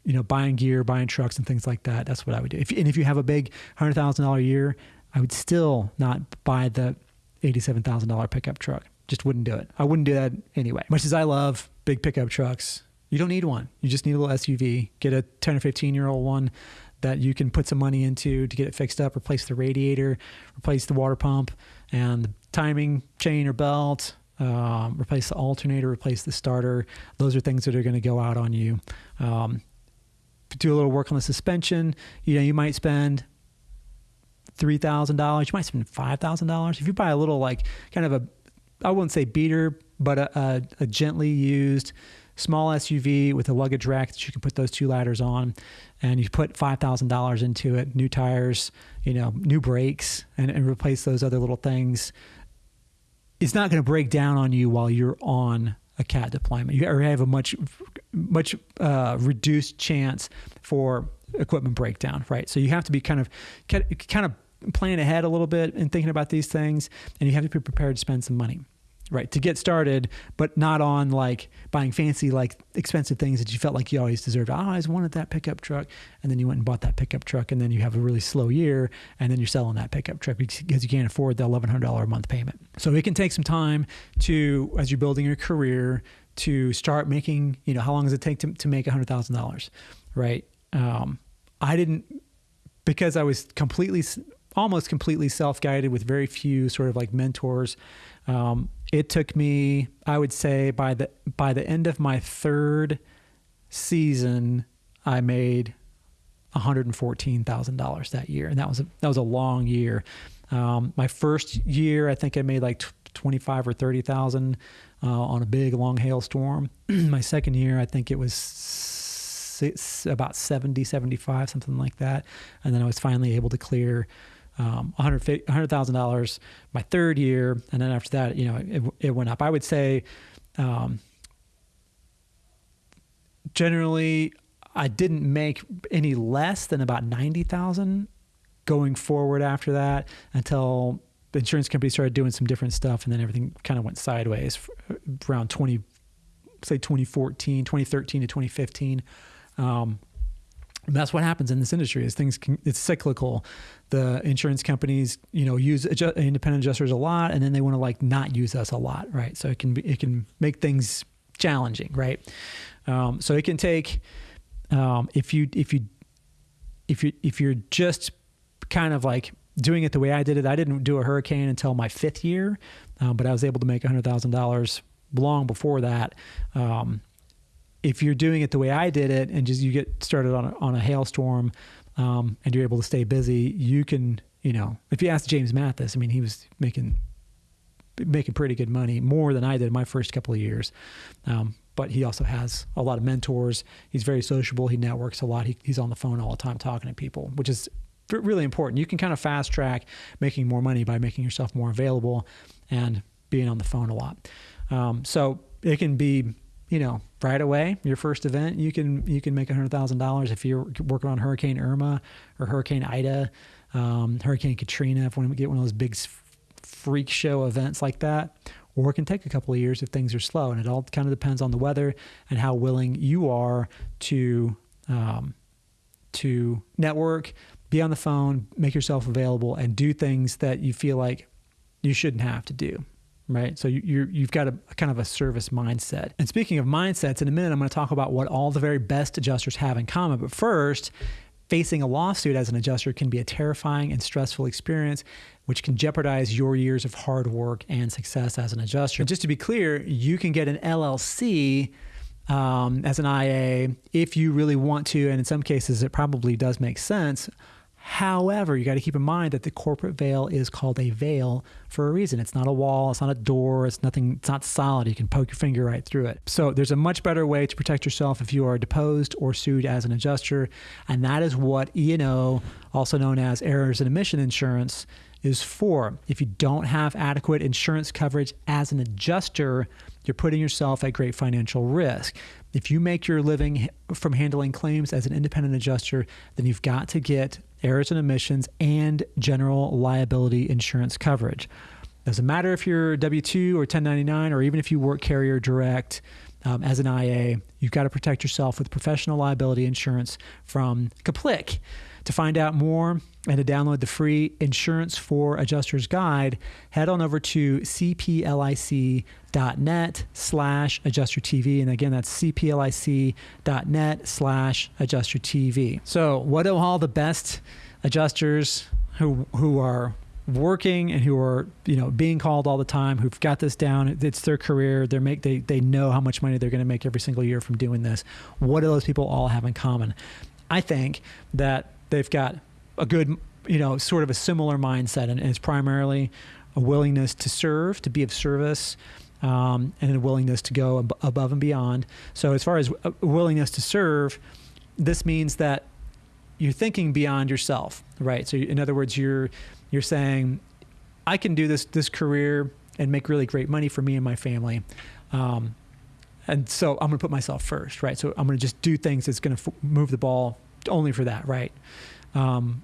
A: you know, buying gear, buying trucks and things like that. That's what I would do. If, and if you have a big hundred thousand dollar year, I would still not buy the eighty-seven thousand dollar pickup truck. Just wouldn't do it. I wouldn't do that anyway. Much as I love big pickup trucks, you don't need one. You just need a little SUV. Get a ten or fifteen year old one that you can put some money into to get it fixed up, replace the radiator, replace the water pump, and the timing chain or belt. Um, replace the alternator, replace the starter. Those are things that are going to go out on you. Um, do a little work on the suspension, you know, you might spend three thousand dollars. You might spend five thousand dollars if you buy a little like kind of a, I wouldn't say beater, but a, a, a, gently used small SUV with a luggage rack that you can put those two ladders on, and you put five thousand dollars into it, new tires, you know, new brakes, and, and replace those other little things. It's not going to break down on you while you're on a cat deployment. You have a much much uh, reduced chance for equipment breakdown, right? So you have to be kind of kind of planning ahead a little bit and thinking about these things, and you have to be prepared to spend some money right to get started but not on like buying fancy like expensive things that you felt like you always deserved. Oh, i always wanted that pickup truck. And then you went and bought that pickup truck and then you have a really slow year and then you're selling that pickup truck because you can't afford the $1100 a month payment. So it can take some time to as you're building your career to start making you know how long does it take to, to make $100000 right? Um, i didn't because i was completely almost completely self-guided with very few sort of like mentors um, it took me, I would say, by the by the end of my third season, I made one hundred and fourteen thousand dollars that year, and that was a that was a long year. Um, my first year, I think I made like twenty five or thirty thousand uh, on a big long hailstorm. my second year, I think it was six, about 70, 75, something like that, and then I was finally able to clear um, $100,000 my third year. And then after that, you know, it, it went up. I would say um, generally I didn't make any less than about 90,000 going forward after that until the insurance company started doing some different stuff and then everything kind of went sideways around 20 say 2014 2013 to 2015 um, that's what happens in this industry is things can, it's cyclical. The insurance companies you know use adju- independent adjusters a lot and then they want to like not use us a lot right? So it can be it can make things challenging right? Um, so it can take um, if you if you if you if you're just kind of like doing it the way I did it I didn't do a hurricane until my fifth year um, but I was able to make hundred thousand dollars long before that um, if you're doing it the way I did it and just you get started on a, on a hailstorm um, and you're able to stay busy, you can, you know, if you ask James Mathis, I mean, he was making making pretty good money, more than I did my first couple of years. Um, but he also has a lot of mentors. He's very sociable. He networks a lot. He, he's on the phone all the time talking to people, which is really important. You can kind of fast track making more money by making yourself more available and being on the phone a lot. Um, so it can be you know, right away, your first event, you can you can make a hundred thousand dollars if you're working on Hurricane Irma or Hurricane Ida, um, Hurricane Katrina. If we get one of those big freak show events like that, or it can take a couple of years if things are slow, and it all kind of depends on the weather and how willing you are to um, to network, be on the phone, make yourself available, and do things that you feel like you shouldn't have to do right? So you, you've got a, a, kind of a service mindset. And speaking of mindsets, in a minute, I'm going to talk about what all the very best adjusters have in common. But first, facing a lawsuit as an adjuster can be a terrifying and stressful experience, which can jeopardize your years of hard work and success as an adjuster. And just to be clear, you can get an LLC. Um, as an IA, if you really want to, and in some cases it probably does make sense, However, you got to keep in mind that the corporate veil is called a veil for a reason. It's not a wall, it's not a door, it's nothing, it's not solid. You can poke your finger right through it. So there's a much better way to protect yourself if you are deposed or sued as an adjuster, and that is what E&O, also known as errors and omission insurance, is for. If you don't have adequate insurance coverage as an adjuster, you're putting yourself at great financial risk. If you make your living from handling claims as an independent adjuster, then you've got to get errors and omissions and general liability insurance coverage. Doesn't matter if you're W 2 or 1099, or even if you work carrier direct um, as an IA, you've got to protect yourself with professional liability insurance from Kaplik. To find out more and to download the free Insurance for Adjusters guide, head on over to cplic.net slash adjustertv. And again, that's cplic.net slash adjustertv. So what do all the best adjusters who, who are working and who are you know being called all the time who've got this down it's their career they make they they know how much money they're going to make every single year from doing this what do those people all have in common i think that they've got a good, you know, sort of a similar mindset, and, it's primarily a willingness to serve, to be of service, um, and a willingness to go ab- above and beyond. So, as far as a willingness to serve, this means that you're thinking beyond yourself, right? So, in other words, you're you're saying, I can do this this career and make really great money for me and my family. Um, and so I'm going to put myself first, right? So I'm going to just do things that's going to f- move the ball only for that, right? Um,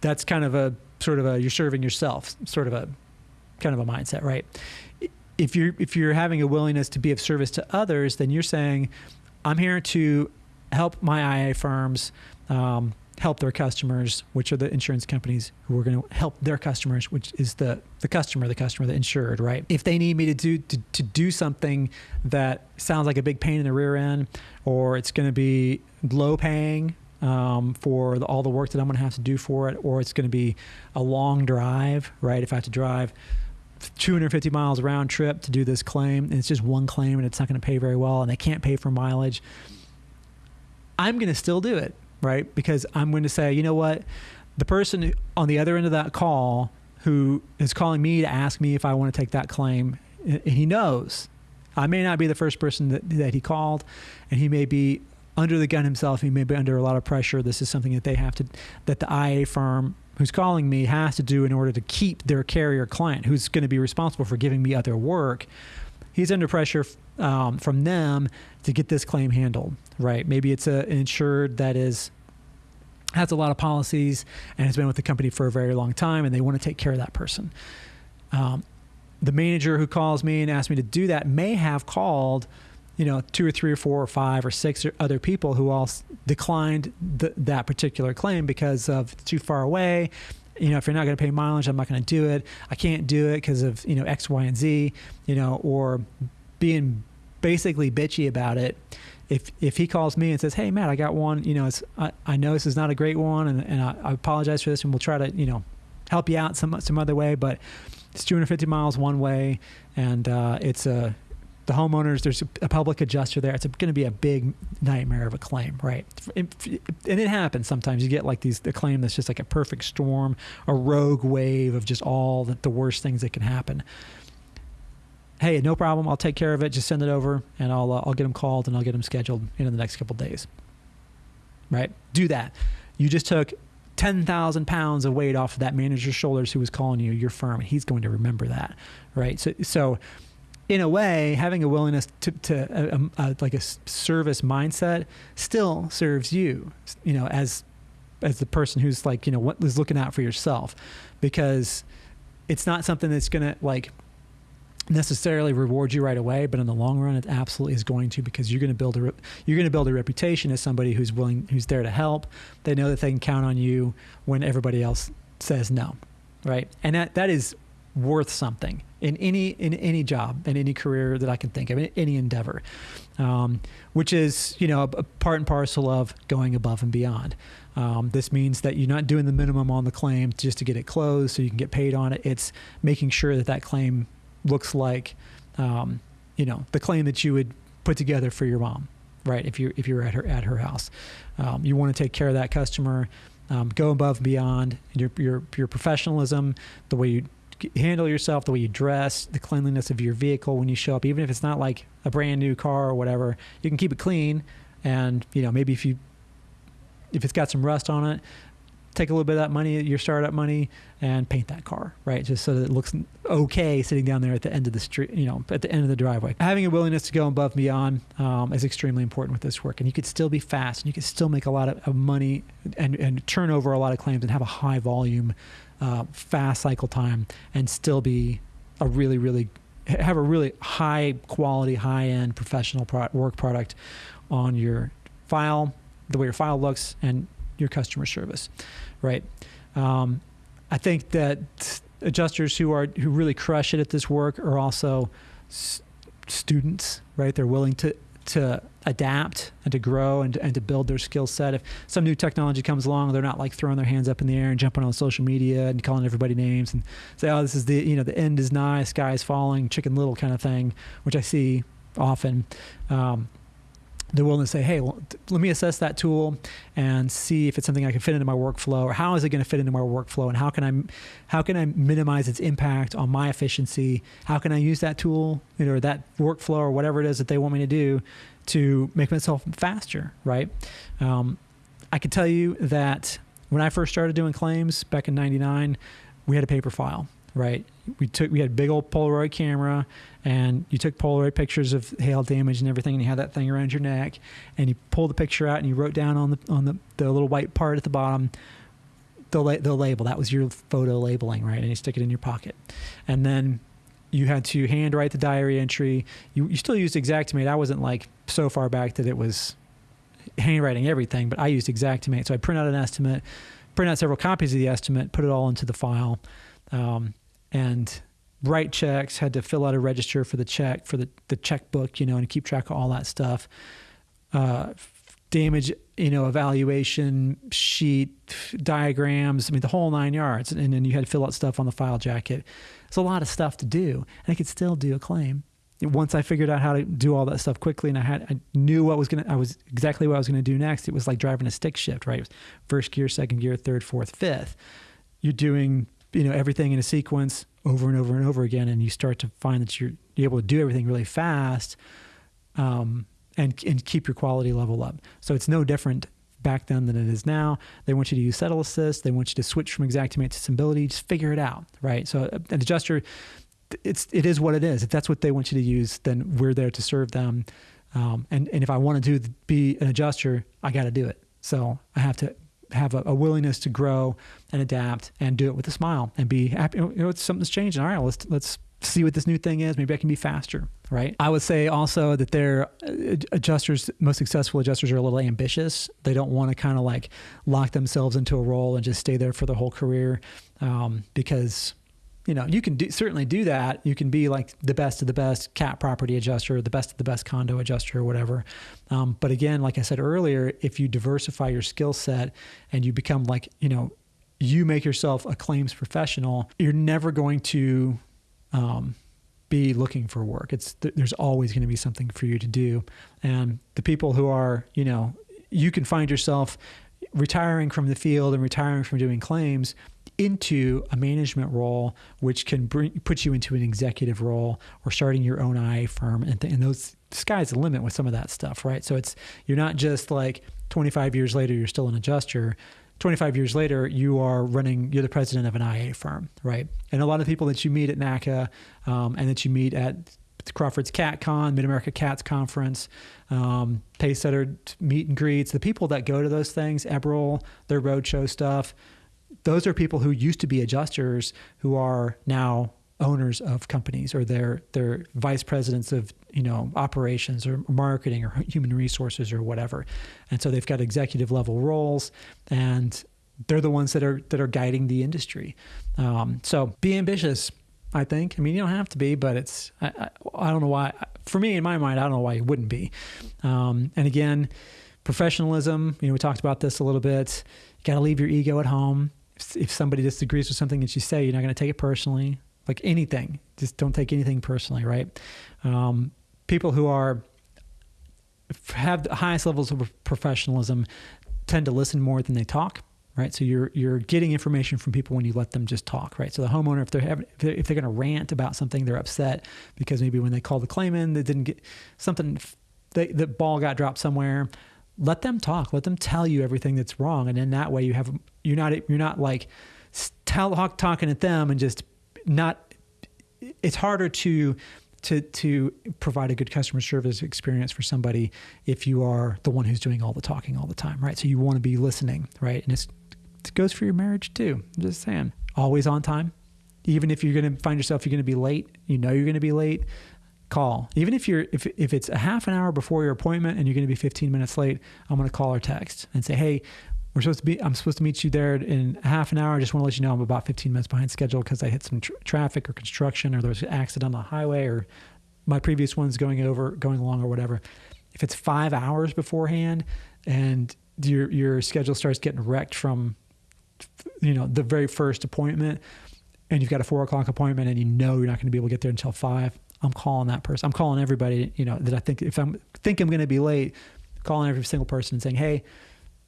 A: that's kind of a sort of a you're serving yourself, sort of a kind of a mindset, right? If you're if you're having a willingness to be of service to others, then you're saying, I'm here to help my IA firms. Um, help their customers, which are the insurance companies who are going to help their customers, which is the the customer, the customer, the insured, right? If they need me to do to, to do something that sounds like a big pain in the rear end, or it's going to be low paying, um, for the, all the work that I'm going to have to do for it, or it's going to be a long drive, right? If I have to drive 250 miles round trip to do this claim, and it's just one claim and it's not going to pay very well, and they can't pay for mileage, I'm going to still do it, right? Because I'm going to say, you know what? The person on the other end of that call who is calling me to ask me if I want to take that claim, and he knows I may not be the first person that, that he called, and he may be under the gun himself. He may be under a lot of pressure. This is something that they have to, that the IA firm who's calling me has to do in order to keep their carrier client, who's going to be responsible for giving me other work. He's under pressure um, from them to get this claim handled, right? Maybe it's a, an insured that is has a lot of policies and has been with the company for a very long time, and they want to take care of that person. Um, the manager who calls me and asks me to do that may have called you know, two or three or four or five or six or other people who all declined th- that particular claim because of too far away. You know, if you're not going to pay mileage, I'm not going to do it. I can't do it because of you know X, Y, and Z. You know, or being basically bitchy about it. If if he calls me and says, "Hey Matt, I got one," you know, it's I, I know this is not a great one, and, and I, I apologize for this, and we'll try to you know help you out some some other way, but it's 250 miles one way, and uh, it's a the homeowners. There's a public adjuster there. It's going to be a big nightmare of a claim, right? And it happens sometimes. You get like these the claim that's just like a perfect storm, a rogue wave of just all the, the worst things that can happen. Hey, no problem. I'll take care of it. Just send it over, and I'll uh, I'll get them called and I'll get them scheduled in the next couple days. Right? Do that. You just took 10,000 pounds of weight off of that manager's shoulders who was calling you your firm, and he's going to remember that, right? So, so in a way, having a willingness to, to uh, uh, like a service mindset still serves you, you know, as as the person who's like, you know, what is looking out for yourself, because it's not something that's gonna like necessarily reward you right away, but in the long run, it absolutely is going to because you're going to build a re- you're going to build a reputation as somebody who's willing, who's there to help. They know that they can count on you when everybody else says no, right? And that that is worth something in any in any job in any career that I can think of in any endeavor, um, which is you know a, part and parcel of going above and beyond. Um, this means that you're not doing the minimum on the claim just to get it closed so you can get paid on it. It's making sure that that claim looks like, um, you know, the claim that you would put together for your mom, right? If you're if you're at her at her house, um, you want to take care of that customer, um, go above and beyond your your your professionalism, the way you handle yourself, the way you dress, the cleanliness of your vehicle when you show up, even if it's not like a brand new car or whatever, you can keep it clean. And you know, maybe if you if it's got some rust on it, take a little bit of that money, your startup money, and paint that car, right? Just so that it looks okay sitting down there at the end of the street, you know, at the end of the driveway. Having a willingness to go above and beyond um, is extremely important with this work. And you could still be fast and you could still make a lot of, of money and, and turn over a lot of claims and have a high volume, uh, fast cycle time and still be a really, really, have a really high quality, high end professional pro- work product on your file, the way your file looks, and your customer service, right? Um, I think that adjusters who are who really crush it at this work are also s- students, right? They're willing to to adapt and to grow and, and to build their skill set. If some new technology comes along, they're not like throwing their hands up in the air and jumping on social media and calling everybody names and say, "Oh, this is the you know the end is nigh, sky is falling, Chicken Little kind of thing," which I see often. Um, they're willing to say, hey, well, let me assess that tool and see if it's something I can fit into my workflow, or how is it going to fit into my workflow, and how can I, how can I minimize its impact on my efficiency? How can I use that tool, you know, or that workflow, or whatever it is that they want me to do, to make myself faster, right? Um, I can tell you that when I first started doing claims back in '99, we had a paper file, right? We took we had big old Polaroid camera and you took Polaroid pictures of hail damage and everything, and you had that thing around your neck, and you pulled the picture out and you wrote down on the on the, the little white part at the bottom the la- the label. That was your photo labeling, right? And you stick it in your pocket, and then you had to handwrite the diary entry. You you still used Xactimate. I wasn't like so far back that it was handwriting everything, but I used Xactimate. So I print out an estimate, print out several copies of the estimate, put it all into the file, um, and write checks, had to fill out a register for the check, for the, the checkbook, you know, and keep track of all that stuff. Uh, damage, you know, evaluation sheet, diagrams, I mean, the whole nine yards. And then you had to fill out stuff on the file jacket. It's a lot of stuff to do. And I could still do a claim. Once I figured out how to do all that stuff quickly and I had, I knew what was going to, I was exactly what I was going to do next. It was like driving a stick shift, right? First gear, second gear, third, fourth, fifth. You're doing, you know, everything in a sequence over and over and over again, and you start to find that you're, able to do everything really fast, um, and and keep your quality level up. So it's no different back then than it is now. They want you to use Settle Assist. They want you to switch from Xactimate to Symbility. Just figure it out, right? So uh, an adjuster, it's it is what it is. If that's what they want you to use, then we're there to serve them. Um, and and if I want to do be an adjuster, I got to do it. So I have to have a, a, willingness to grow and adapt and do it with a smile and be happy. You know, it's something's changing. All right, let's let's see what this new thing is. Maybe I can be faster, right? I would say also that their uh, adjusters, most successful adjusters, are a little ambitious. They don't want to kind of like lock themselves into a role and just stay there for their whole career um, because you know, you can do, certainly do that. You can be like the best of the best cat property adjuster, the best of the best condo adjuster, or whatever. Um, but again, like I said earlier, if you diversify your skill set and you become like, you know, you make yourself a claims professional, you're never going to um, be looking for work. It's there's always going to be something for you to do. And the people who are, you know, you can find yourself retiring from the field and retiring from doing claims into a management role, which can bring put you into an executive role or starting your own IA firm, and, th- and those sky's the limit with some of that stuff, right? So it's you're not just like 25 years later you're still an adjuster. 25 years later, you are running, you're the president of an IA firm, right? And a lot of people that you meet at NACA um, and that you meet at Crawford's CatCon, Mid America Cats Conference, um, Pacesetter meet and greets, the people that go to those things, Eberl, their roadshow stuff, those are people who used to be adjusters who are now owners of companies or they're they're vice presidents of you know operations or marketing or human resources or whatever. And so they've got executive level roles and they're the ones that are that are guiding the industry. Um, so be ambitious i think. I mean you don't have to be but it's i, I, I don't know why for me in my mind i don't know why you wouldn't be. Um, and again professionalism you know we talked about this a little bit. You got to leave your ego at home. If somebody disagrees with something that you say, you're not going to take it personally. Like anything, just don't take anything personally, right? Um, people who are have the highest levels of professionalism tend to listen more than they talk, right? So you're you're getting information from people when you let them just talk, right? So the homeowner, if they're having, if they're, they're going to rant about something, they're upset because maybe when they call the claim in, they didn't get something, they, the ball got dropped somewhere. Let them talk. Let them tell you everything that's wrong. And in that way you have you're not you're not like tell talking at them and just not it's harder to to to provide a good customer service experience for somebody if you are the one who's doing all the talking all the time right? So you want to be listening right? And it goes for your marriage too i'm just saying always on time even if you're going to find yourself you're going to be late you know you're going to be late call. Even if you're if if it's a half an hour before your appointment and you're going to be 15 minutes late, I'm going to call or text and say, "Hey, we're supposed to be I'm supposed to meet you there in half an hour. I just want to let you know I'm about 15 minutes behind schedule because I hit some tr- traffic or construction or there was an accident on the highway or my previous one's going over going along or whatever." If it's 5 hours beforehand and your your schedule starts getting wrecked from you know the very first appointment and you've got a four o'clock appointment and you know you're not going to be able to get there until five I'm calling that person. I'm calling everybody, you know, that I think if I'm think I'm going to be late, calling every single person and saying, "Hey,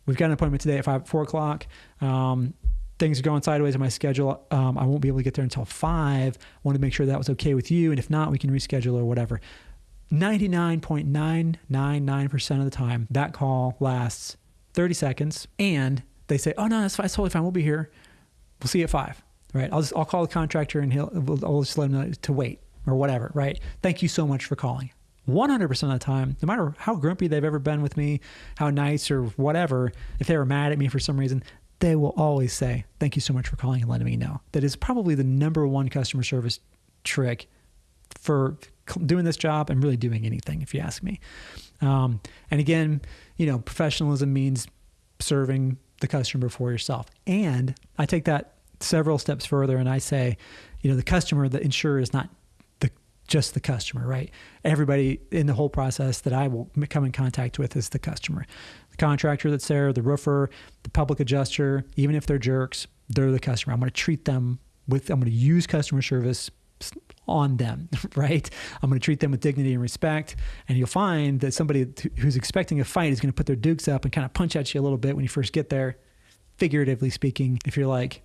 A: we've got an appointment today at five, four o'clock. Um, things are going sideways in my schedule. Um, I won't be able to get there until five. I want to make sure that was okay with you, and if not, we can reschedule or whatever." 99.999% of the time, that call lasts 30 seconds, and they say, "Oh no, that's, fine. that's totally fine. We'll be here. We'll see you at five. Right? I'll just I'll call the contractor and he'll I'll just let him know to wait or whatever, right? Thank you so much for calling. 100% of the time, no matter how grumpy they've ever been with me, how nice or whatever, if they were mad at me for some reason, they will always say, Thank you so much for calling and letting me know. That is probably the number one customer service trick for doing this job and really doing anything, if you ask me. Um, and again, you know, professionalism means serving the customer before yourself. And I take that several steps further and I say, you know, the customer, the insurer is not the just the customer, right? Everybody in the whole process that I will come in contact with is the customer. The contractor that's there, the roofer, the public adjuster, even if they're jerks, they're the customer. I'm going to treat them with, I'm going to use customer service on them, right? I'm going to treat them with dignity and respect. And you'll find that somebody who's expecting a fight is going to put their dukes up and kind of punch at you a little bit when you first get there, figuratively speaking. If you're like,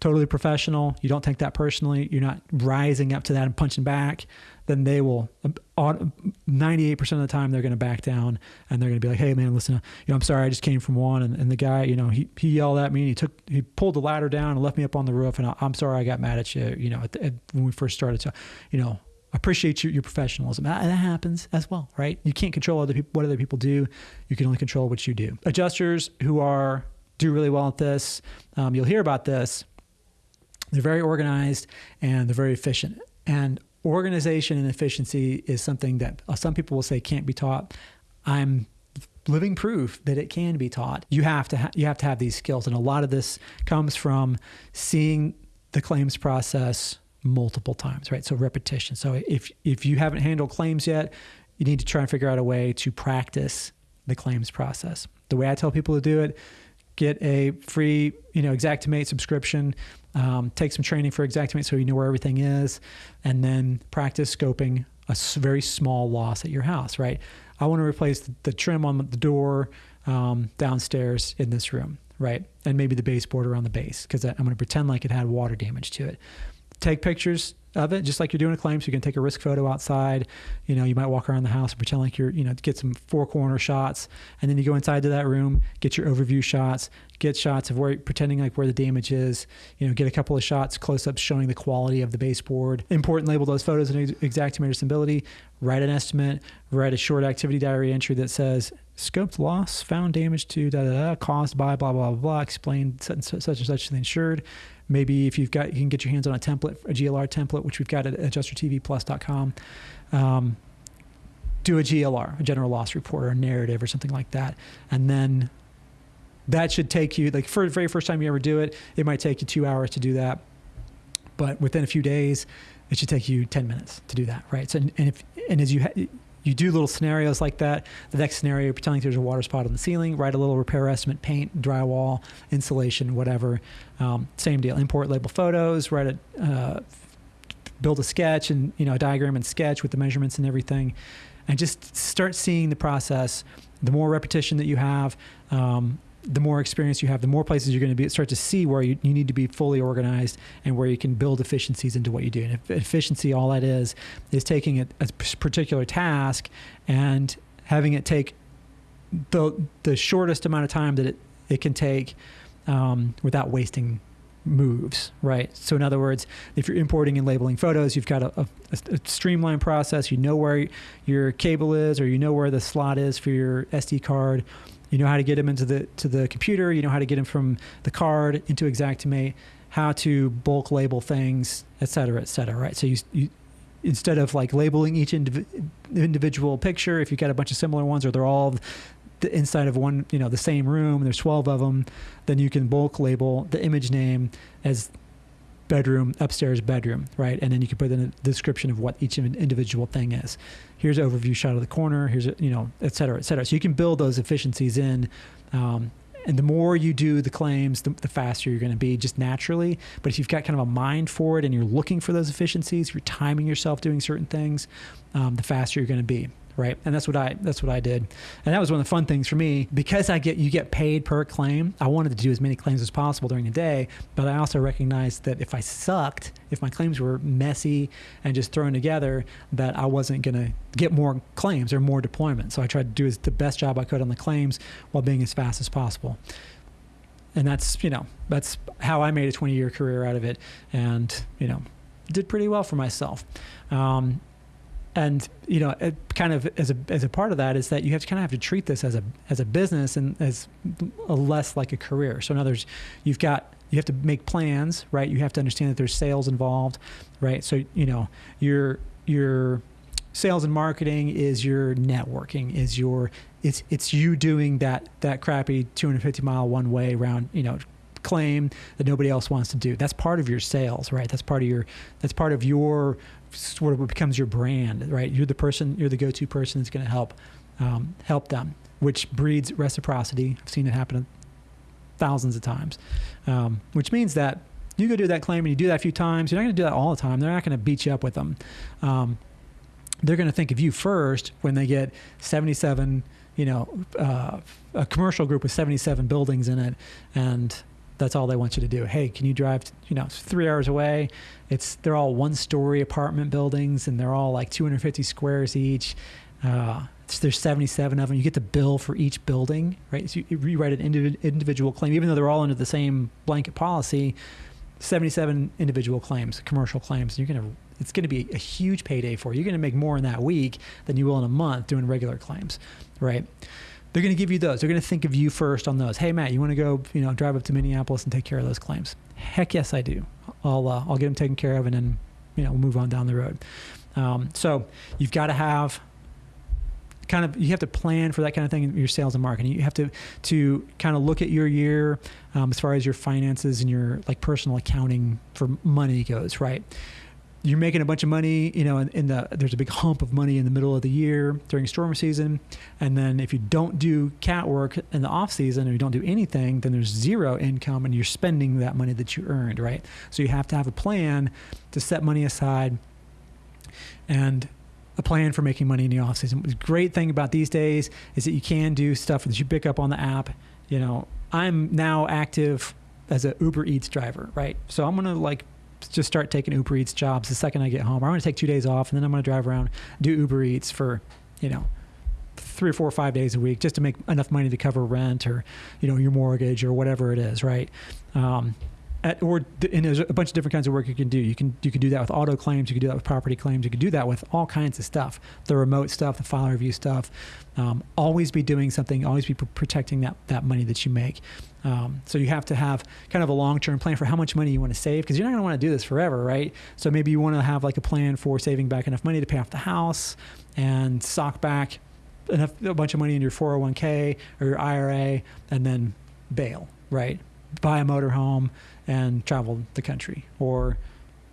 A: totally professional, you don't take that personally, you're not rising up to that and punching back, then they will 98% of the time they're going to back down and they're going to be like, Hey man, listen, you know, I'm sorry. I just came from one. And, and the guy, you know, he, he yelled at me and he took, he pulled the ladder down and left me up on the roof. And I, am sorry I got mad at you, you know, at the, at, when we first started. So, you know, appreciate your, your professionalism. That, that happens as well, right? You can't control other people, what other people do. You can only control what you do. Adjusters who are, do really well at this. Um, you'll hear about this they're very organized and they're very efficient. And organization and efficiency is something that uh, some people will say can't be taught. I'm living proof that it can be taught. You have to ha- you have to have these skills, and a lot of this comes from seeing the claims process multiple times, right? So repetition. So if if you haven't handled claims yet, you need to try and figure out a way to practice the claims process. The way I tell people to do it, get a free, you know, Xactimate subscription, um, take some training for Xactimate so you know where everything is, and then practice scoping a very small loss at your house, right? I want to replace the trim on the door um, downstairs in this room, right? And maybe the baseboard around the base because I'm going to pretend like it had water damage to it. Take pictures of it, just like you're doing a claim. So you can take a risk photo outside. You know, you might walk around the house and pretend like you're, you know, get some four corner shots, and then you go inside to that room, get your overview shots, get shots of where pretending like where the damage is. You know, get a couple of shots, close ups showing the quality of the baseboard. Import and label those photos in Xactimate or Symbility. Write an estimate. Write a short activity diary entry that says scoped loss, found damage to da da da, caused by blah blah blah blah. Explain such and such, such and such to the insured maybe if you've got you can get your hands on a template a glr template which we've got at adjustertvplus.com um, do a glr a general loss report or a narrative or something like that. And then that should take you like for the very first time you ever do it it might take you two hours to do that. But within a few days it should take you 10 minutes to do that right? So and, if and as you ha- you do little scenarios like that. The next scenario, you're pretending there's a water spot on the ceiling, write a little repair estimate, paint, drywall, insulation, whatever. Um, same deal. Import label photos, write a, uh, build a sketch and you know a diagram and sketch with the measurements and everything, and just start seeing the process. The more repetition that you have, um, the more experience you have, the more places you're going to be start to see where you, you need to be fully organized and where you can build efficiencies into what you do. And efficiency, all that is, is taking a, a particular task and having it take the the shortest amount of time that it, it can take um, without wasting moves, right? So, in other words, if you're importing and labeling photos, you've got a, a, a, streamlined process. You know where your cable is, or you know where the slot is for your SD card. You know how to get them into the to the computer. You know how to get them from the card into Xactimate. How to bulk label things, et cetera, et cetera. Right. So you, you instead of like labeling each indiv- individual picture, if you've got a bunch of similar ones or they're all the inside of one, you know, the same room, there's 12 of them, then you can bulk label the image name as bedroom, upstairs bedroom, right? And then you can put in a description of what each individual thing is. Here's an overview shot of the corner. Here's a, you know, et cetera, et cetera. So you can build those efficiencies in. Um, and the more you do the claims, the, the faster you're going to be just naturally. But if you've got kind of a mind for it and you're looking for those efficiencies, you're timing yourself doing certain things, um, the faster you're going to be right? And that's what i that's what i did. And that was one of the fun things for me. Because i get you get paid per claim i wanted to do as many claims as possible during the day but i also recognized that if i sucked if my claims were messy and just thrown together that i wasn't going to get more claims or more deployment so i tried to do the best job i could on the claims while being as fast as possible. And that's you know that's how i made a 20 year career out of it and you know did pretty well for myself. Um, and you know it kind of as a as a part of that is that you have to kind of have to treat this as a as a business and as a less like a career. So in other words you've got you have to make plans right? You have to understand that there's sales involved right? So you know your your sales and marketing is your networking is your it's it's you doing that that crappy 250 mile one way round you know claim that nobody else wants to do. That's part of your sales right? That's part of your that's part of your sort of becomes your brand, right? You're the person, you're the go-to person that's going to help um, help them, which breeds reciprocity. I've seen it happen thousands of times, um, which means that you go do that claim and you do that a few times. You're not going to do that all the time. They're not going to beat you up with them. Um, they're going to think of you first when they get 77 you know, uh, a commercial group with 77 buildings in it, and that's all they want you to do. Hey, can you drive? You know, three hours away. It's they're all one-story apartment buildings, and they're all like 250 squares each. Uh, there's 77 of them. You get the bill for each building, right? So you, you write an indiv- individual claim, even though they're all under the same blanket policy. 77 individual claims, commercial claims. You're gonna, it's gonna be a huge payday for you. You're gonna make more in that week than you will in a month doing regular claims, right? They're going to give you those. They're going to think of you first on those. Hey, Matt, you want to go, you know, drive up to Minneapolis and take care of those claims? Heck yes, I do. I'll uh, I'll get them taken care of, and then you know we'll move on down the road. Um, so you've got to have kind of you have to plan for that kind of thing in your sales and marketing. You have to to kind of look at your year um, as far as your finances and your like personal accounting for money goes, right? You're making a bunch of money, you know, in, in the there's a big hump of money in the middle of the year during storm season, and then if you don't do cat work in the off season or you don't do anything, then there's zero income and you're spending that money that you earned, right? So you have to have a plan to set money aside and a plan for making money in the off season. The great thing about these days is that you can do stuff that you pick up on the app. You know, I'm now active as a Uber Eats driver, right? So I'm gonna like just start taking Uber Eats jobs the second I get home. I'm gonna take two days off and then I'm gonna drive around do Uber Eats for, you know, three or four or five days a week just to make enough money to cover rent or, you know, your mortgage or whatever it is, right? Um, at, or and there's a bunch of different kinds of work you can do. You can you can do that with auto claims. You can do that with property claims. You can do that with all kinds of stuff. The remote stuff, the file review stuff. Um, always be doing something. Always be protecting that that money that you make. Um, so you have to have kind of a long term plan for how much money you want to save because you're not going to want to do this forever, right? So maybe you want to have like a plan for saving back enough money to pay off the house and sock back enough a bunch of money in your 401k or your IRA and then bail, right? Buy a motorhome and travel the country or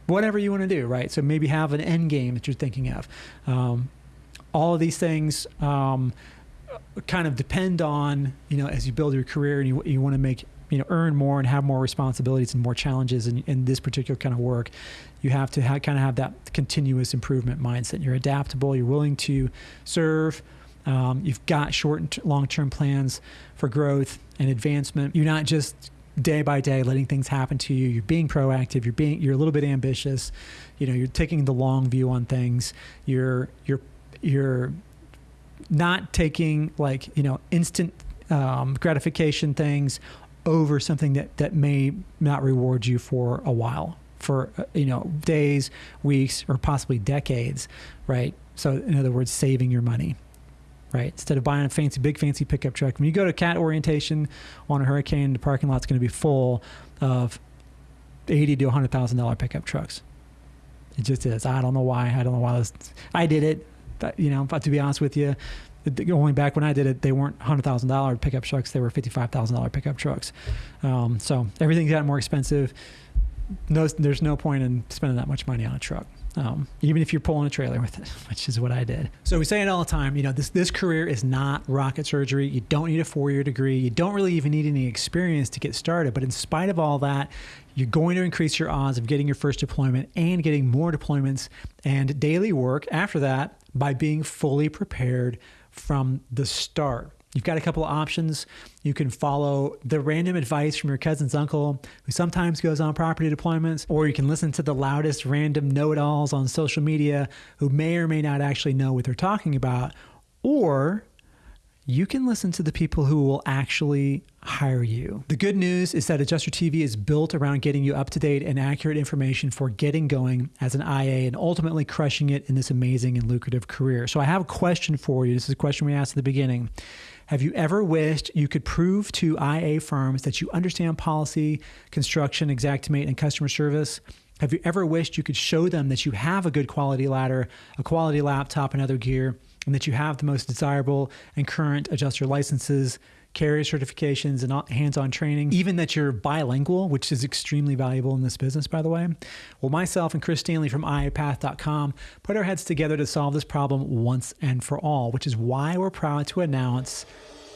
A: whatever you want to do, right? So maybe have an end game that you're thinking of. Um, all of these things um, kind of depend on, you know, as you build your career and you, you want to make, you know, earn more and have more responsibilities and more challenges in, in this particular kind of work, you have to ha- kind of have that continuous improvement mindset. You're adaptable, you're willing to serve. Um, you've got short and t- long term plans for growth and advancement. You're not just day by day letting things happen to you. You're being proactive. You're being you're a little bit ambitious. You know you're taking the long view on things. You're you're you're not taking like you know instant um, gratification things over something that that may not reward you for a while for uh, you know days weeks or possibly decades right? So in other words saving your money right? Instead of buying a fancy, big fancy pickup truck, when you go to cat orientation on a hurricane, the parking lot's going to be full of eighty to hundred thousand dollar pickup trucks. It just is. I don't know why. I don't know why. This, I did it, you know, but to be honest with you, going back when I did it, they weren't hundred thousand dollar pickup trucks. They were fifty five thousand dollar pickup trucks. Um, so everything's gotten more expensive. No, there's no point in spending that much money on a truck um, even if you're pulling a trailer with it, which is what I did. So we say it all the time. You know, this this career is not rocket surgery. You don't need a four year degree. You don't really even need any experience to get started. But in spite of all that, you're going to increase your odds of getting your first deployment and getting more deployments and daily work after that by being fully prepared from the start. You've got a couple of options. You can follow the random advice from your cousin's uncle, who sometimes goes on property deployments, or you can listen to the loudest random know it alls on social media who may or may not actually know what they're talking about, or you can listen to the people who will actually hire you. The good news is that Adjuster TV is built around getting you up to date and accurate information for getting going as an IA and ultimately crushing it in this amazing and lucrative career. So I have a question for you. This is a question we asked at the beginning. Have you ever wished you could prove to IA firms that you understand policy, construction, Xactimate, and customer service? Have you ever wished you could show them that you have a good quality ladder, a quality laptop, and other gear, and that you have the most desirable and current adjuster licenses, carrier certifications, and hands on training, even that you're bilingual, which is extremely valuable in this business, by the way. Well, myself and Chris Stanley from IAPath.com put our heads together to solve this problem once and for all, which is why we're proud to announce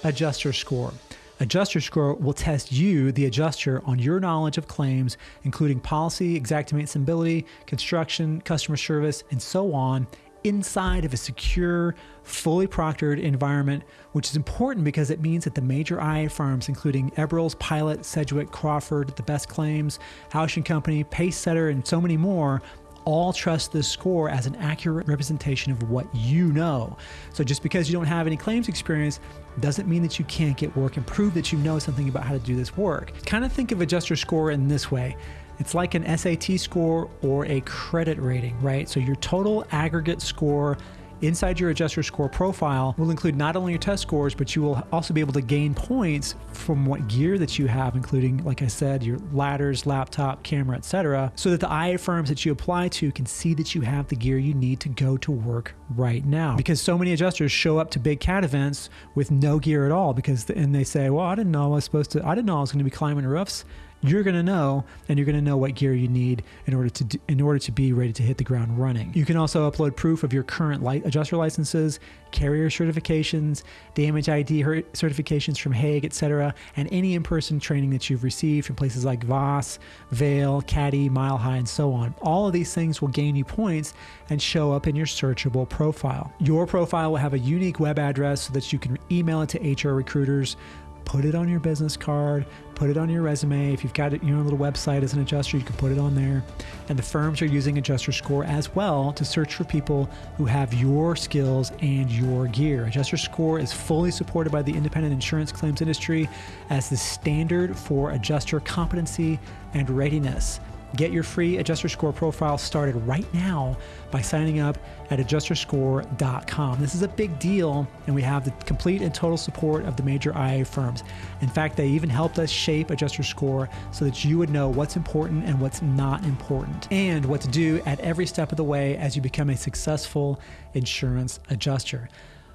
A: Adjuster Score. Adjuster Score will test you, the adjuster, on your knowledge of claims, including policy, Xactimate Symbility, construction, customer service, and so on, inside of a secure, fully proctored environment, which is important because it means that the major IA firms, including Eberls, Pilot, Sedgwick, Crawford, The Best Claims, House Company, Pacesetter, and so many more, all trust this score as an accurate representation of what you know. So just because you don't have any claims experience doesn't mean that you can't get work and prove that you know something about how to do this work. Kind of think of adjuster score in this way. It's like an SAT score or a credit rating, right? So your total aggregate score Inside your adjuster score profile will include not only your test scores, but you will also be able to gain points from what gear that you have, including, like I said, your ladders, laptop, camera, etc., so that the IA firms that you apply to can see that you have the gear you need to go to work right now. Because so many adjusters show up to big CAT events with no gear at all because and they say, "Well, I didn't know I was supposed to I didn't know I was going to be climbing roofs." You're going to know and you're going to know what gear you need in order to in order to be ready to hit the ground running. You can also upload proof of your current light adjuster licenses, carrier certifications, damage ID certifications from Haag, etc., and any in-person training that you've received from places like Voss, Vale, Caddy, Mile High, and so on. All of these things will gain you points and show up in your searchable profile. Your profile will have a unique web address so that you can email it to HR recruiters put it on your business card, put it on your resume. If you've got your own little website as an adjuster, you can put it on there. And the firms are using Adjuster Score as well to search for people who have your skills and your gear. Adjuster Score is fully supported by the independent insurance claims industry as the standard for adjuster competency and readiness. Get your free adjuster score profile started right now by signing up at adjusterscore.com. This is a big deal, and we have the complete and total support of the major IA firms. In fact, they even helped us shape Adjuster Score so that you would know what's important and what's not important, and what to do at every step of the way as you become a successful insurance adjuster.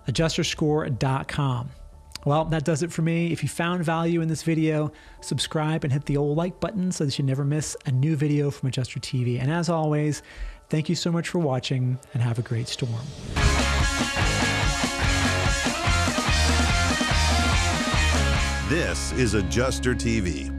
A: Adjusterscore.com. Well, that does it for me. If you found value in this video, subscribe and hit the old like button so that you never miss a new video from Adjuster TV. And as always, thank you so much for watching and have a great storm.
C: This is Adjuster TV